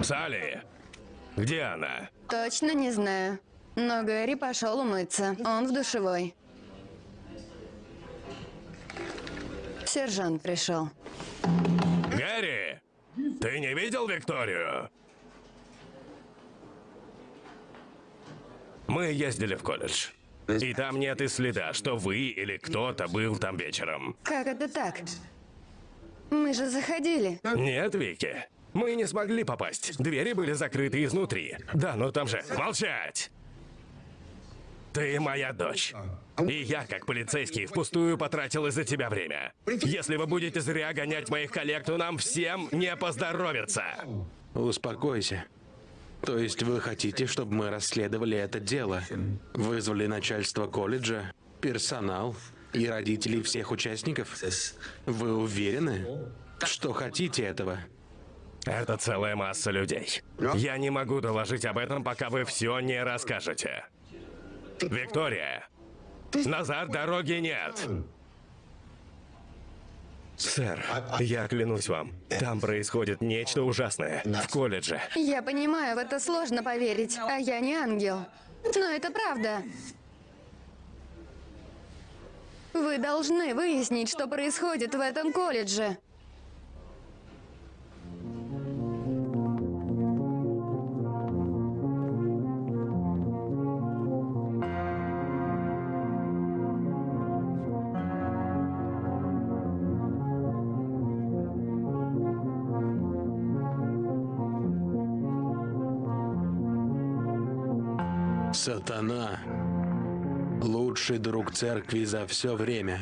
Салли, где она? Точно не знаю. Но Гэри пошел умыться. Он в душевой. Сержант пришел. Гэри, ты не видел Викторию? Мы ездили в колледж. И там нет и следа, что вы или кто-то был там вечером. Как это так? Мы же заходили. Нет, Вики. Мы не смогли попасть. Двери были закрыты изнутри. Да, но там же... Молчать! Ты моя дочь. И я, как полицейский, впустую потратил из-за тебя время. Если вы будете зря гонять моих коллег, то нам всем не поздоровится. Успокойся. То есть вы хотите, чтобы мы расследовали это дело? Вызвали начальство колледжа, персонал и родителей всех участников? Вы уверены, что хотите этого? Это целая масса людей. Я не могу доложить об этом, пока вы все не расскажете. Виктория, назад дороги нет. Сэр, я клянусь вам, там происходит нечто ужасное. В колледже. Я понимаю, в это сложно поверить, а я не ангел. Но это правда. Вы должны выяснить, что происходит в этом колледже. Сатана – лучший друг церкви за все время.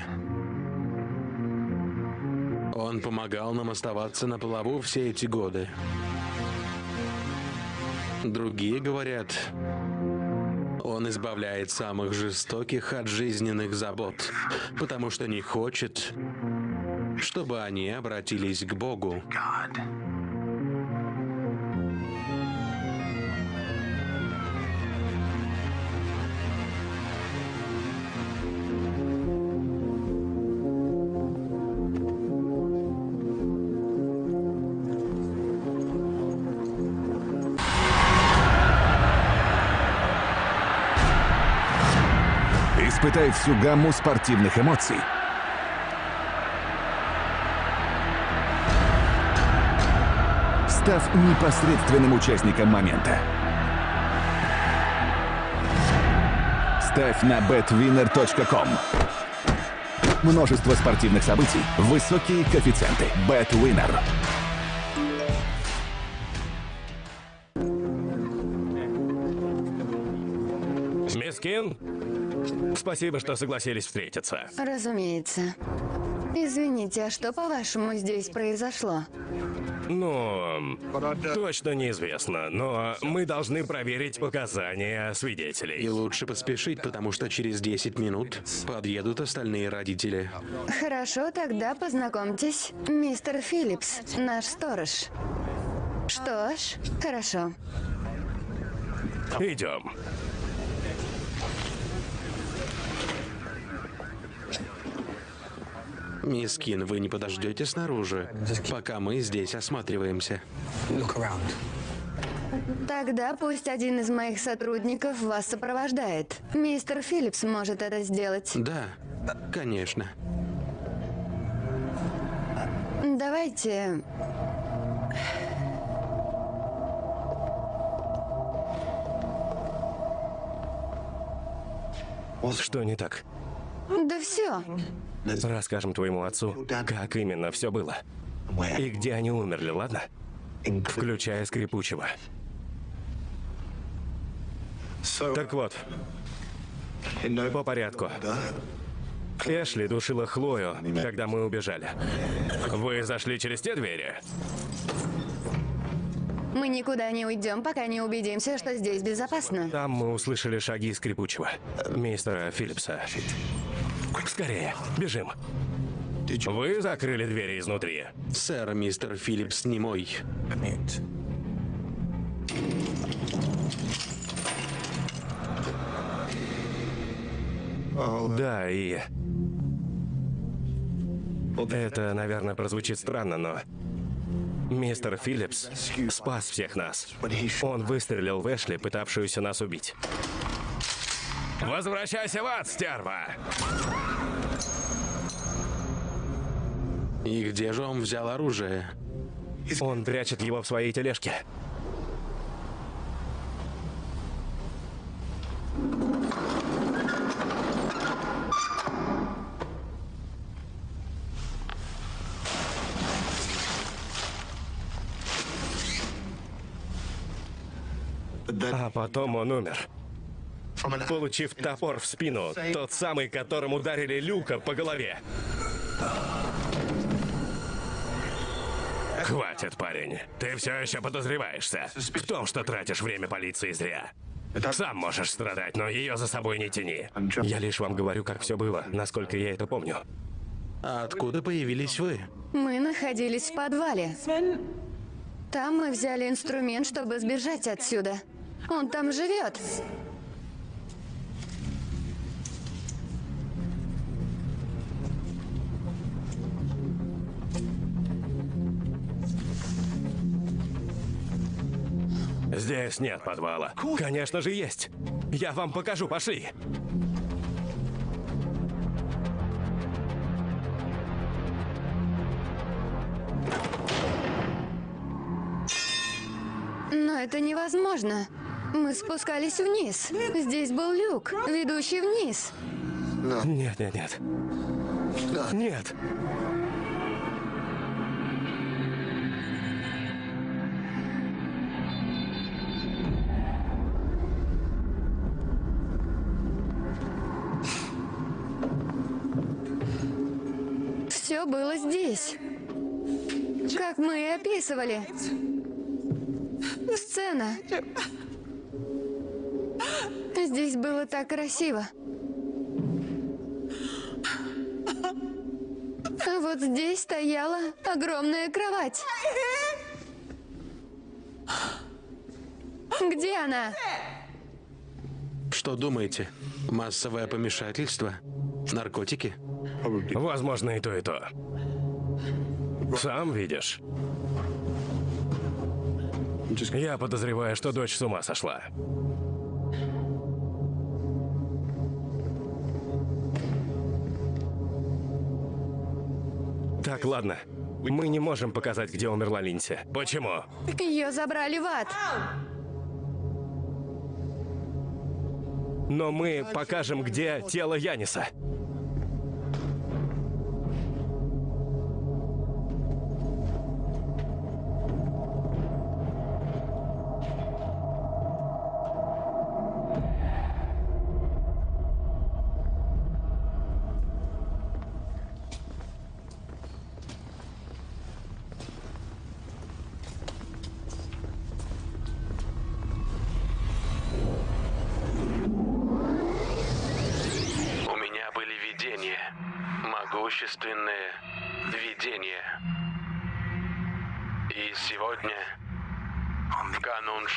Он помогал нам оставаться на плаву все эти годы. Другие говорят, он избавляет самых жестоких от жизненных забот, потому что не хочет, чтобы они обратились к Богу. Испытай всю гамму спортивных эмоций. Став непосредственным участником момента. Ставь на betwinner.com. Множество спортивных событий, высокие коэффициенты. BetWinner. Спасибо, что согласились встретиться. Разумеется. Извините, а что, по-вашему, здесь произошло? Ну, точно неизвестно, но мы должны проверить показания И свидетелей. лучше поспешить, потому что через 10 минут подъедут остальные родители. Хорошо, тогда познакомьтесь. Мистер Филлипс, наш сторож. Что ж, хорошо. Идем. Мисс Кин, вы не подождете снаружи, пока мы здесь осматриваемся? Тогда пусть один из моих сотрудников вас сопровождает. Мистер Филлипс может это сделать. Да, конечно. Давайте... Что не так? Да все. Расскажем твоему отцу, как именно все было. И где они умерли, ладно? Включая скрипучего. Так вот, по порядку. Эшли душила Хлою, когда мы убежали. Вы зашли через те двери? Мы никуда не уйдем, пока не убедимся, что здесь безопасно. Там мы услышали шаги скрипучего. Мистера Филлипса. Скорее, бежим. Вы закрыли двери изнутри? Сэр, мистер Филлипс не мой. Да, и... Это, наверное, прозвучит странно, но... Мистер Филлипс спас всех нас. Он выстрелил в Эшли, пытавшуюся нас убить. Возвращайся в ад, стерва! И где же он взял оружие? Он прячет его в своей тележке. А потом он умер. Получив топор в спину, тот самый, которым ударили Люка по голове. Хватит, парень. Ты все еще подозреваешься в том, что тратишь время полиции зря. Сам можешь страдать, но ее за собой не тяни. Я лишь вам говорю, как все было, насколько я это помню. А откуда появились вы? Мы находились в подвале. Там мы взяли инструмент, чтобы сбежать отсюда. Он там живет. Здесь нет подвала. Конечно же есть. Я вам покажу, пошли. Но это невозможно. Мы спускались вниз. Здесь был люк, ведущий вниз. Нет, нет, нет. Нет. Все было здесь. Как мы и описывали. Сцена. Здесь было так красиво. А вот здесь стояла огромная кровать. Где она? Что думаете? Массовое помешательство? Наркотики? Возможно, и то, и то. Сам видишь. Я подозреваю, что дочь с ума сошла. Так, ладно. Мы не можем показать, где умерла Линси. Почему? Ее забрали в ад. Но мы покажем, где тело Яниса.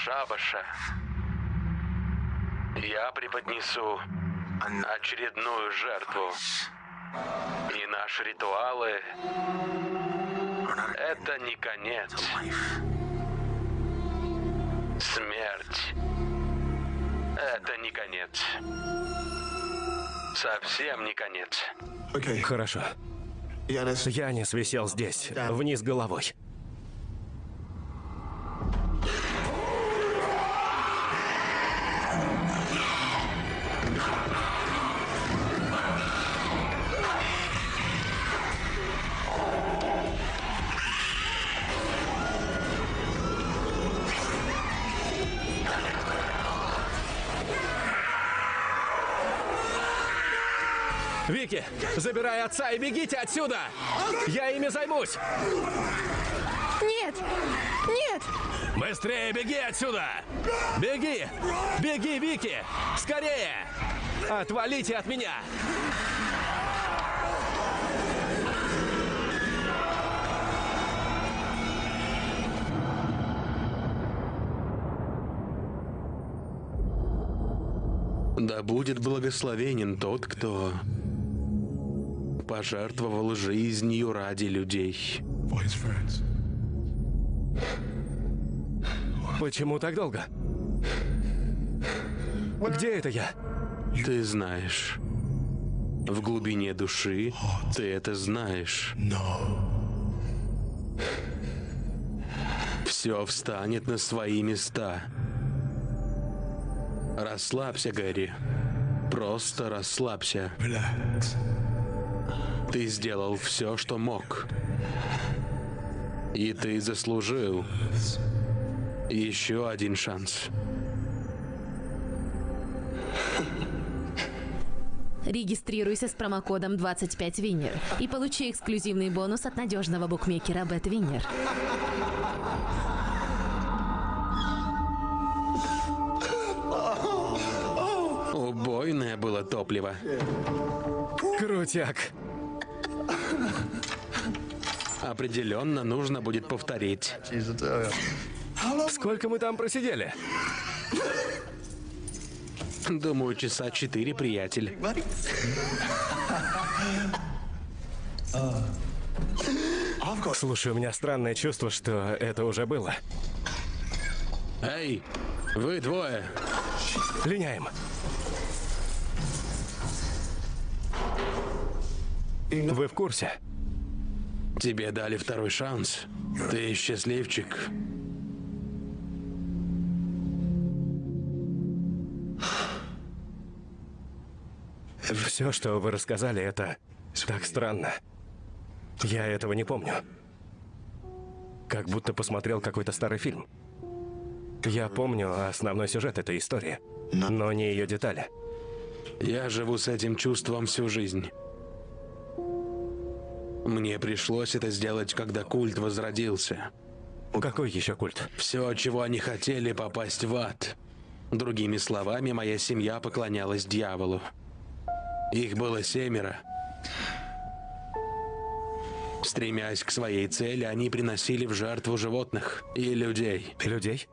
Шабаша я преподнесу очередную жертву. И наши ритуалы — это не конец. Смерть — это не конец. Совсем не конец. Хорошо. Янис висел здесь, вниз головой. Забирай отца и бегите отсюда! Я ими займусь! Нет! Нет! Быстрее беги отсюда! Беги! Беги, Вики! Скорее! Отвалите от меня! Да будет благословенен тот, кто пожертвовал жизнью ради людей. Почему так долго? Где это я? Ты знаешь. В глубине души ты это знаешь. Все встанет на свои места. Расслабься, Гэри. Просто расслабься. Ты сделал все, что мог. И ты заслужил еще один шанс. Регистрируйся с промокодом 25 Винер и получи эксклюзивный бонус от надежного букмекера BetWinner. Убойное было топливо. Крутяк. Определенно нужно будет повторить. Сколько мы там просидели? Думаю, часа четыре, приятель. Слушай, у меня странное чувство, что это уже было. Эй, вы двое. Линяем. Вы в курсе? Тебе дали второй шанс. Ты счастливчик. Все, что вы рассказали, это так странно. Я этого не помню. Как будто посмотрел какой-то старый фильм. Я помню основной сюжет этой истории, но не ее детали. Я живу с этим чувством всю жизнь. Мне пришлось это сделать, когда культ возродился. Какой еще культ? Все, чего они хотели, попасть в ад. Другими словами, моя семья поклонялась дьяволу. Их было семеро. Стремясь к своей цели, они приносили в жертву животных и людей. Людей?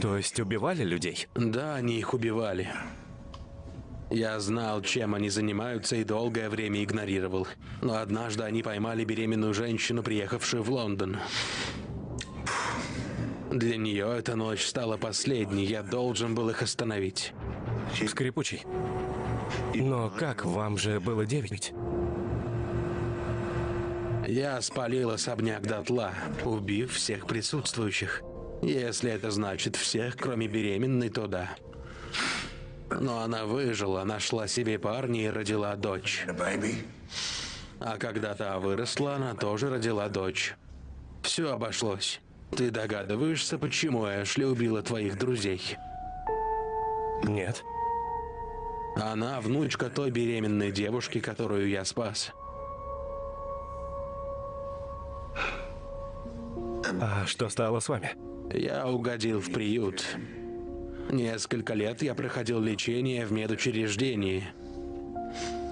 То есть убивали людей? Да, они их убивали. Я знал, чем они занимаются, и долгое время игнорировал. Но однажды они поймали беременную женщину, приехавшую в Лондон. Для нее эта ночь стала последней. Я должен был их остановить. Скрипучий. Но как? Вам же было девять. Я спалил особняк дотла, убив всех присутствующих. Если это значит всех, кроме беременной, то да. Но она выжила, нашла себе парня и родила дочь. А когда та выросла, она тоже родила дочь. Все обошлось. Ты догадываешься, почему Эшли убила твоих друзей? Нет. Она внучка той беременной девушки, которую я спас. А что стало с вами? Я угодил в приют. Несколько лет я проходил лечение в медучреждении.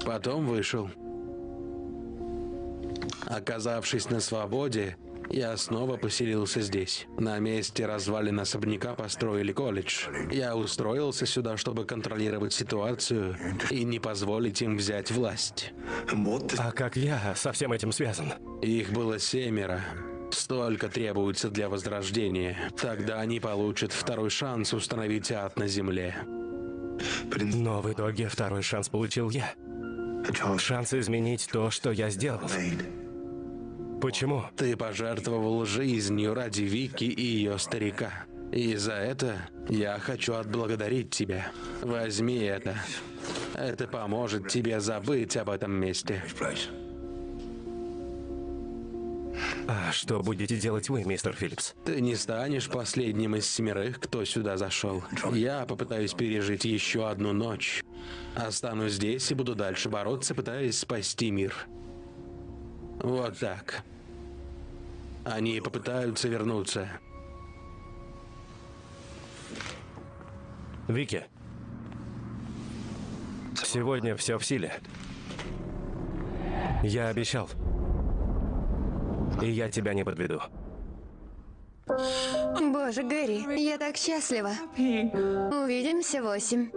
Потом вышел. Оказавшись на свободе, Я снова поселился здесь. На месте развалин особняка построили колледж. Я устроился сюда, чтобы контролировать ситуацию и не позволить им взять власть. А как я со всем этим связан? Их было семеро. Столько требуется для возрождения. Тогда они получат второй шанс установить ад на земле. Но в итоге второй шанс получил я. Шанс изменить то, что я сделал. Почему? Ты пожертвовал жизнью ради Вики и ее старика. И за это я хочу отблагодарить тебя. Возьми это. Это поможет тебе забыть об этом месте. А что будете делать вы, мистер Филлипс? Ты не станешь последним из семерых, кто сюда зашел. Я попытаюсь пережить еще одну ночь. Останусь здесь и буду дальше бороться, пытаясь спасти мир. Вот так. Они попытаются вернуться. Вики, сегодня все в силе. Я обещал. И я тебя не подведу. Боже, Гэри, я так счастлива. Увидимся восемь.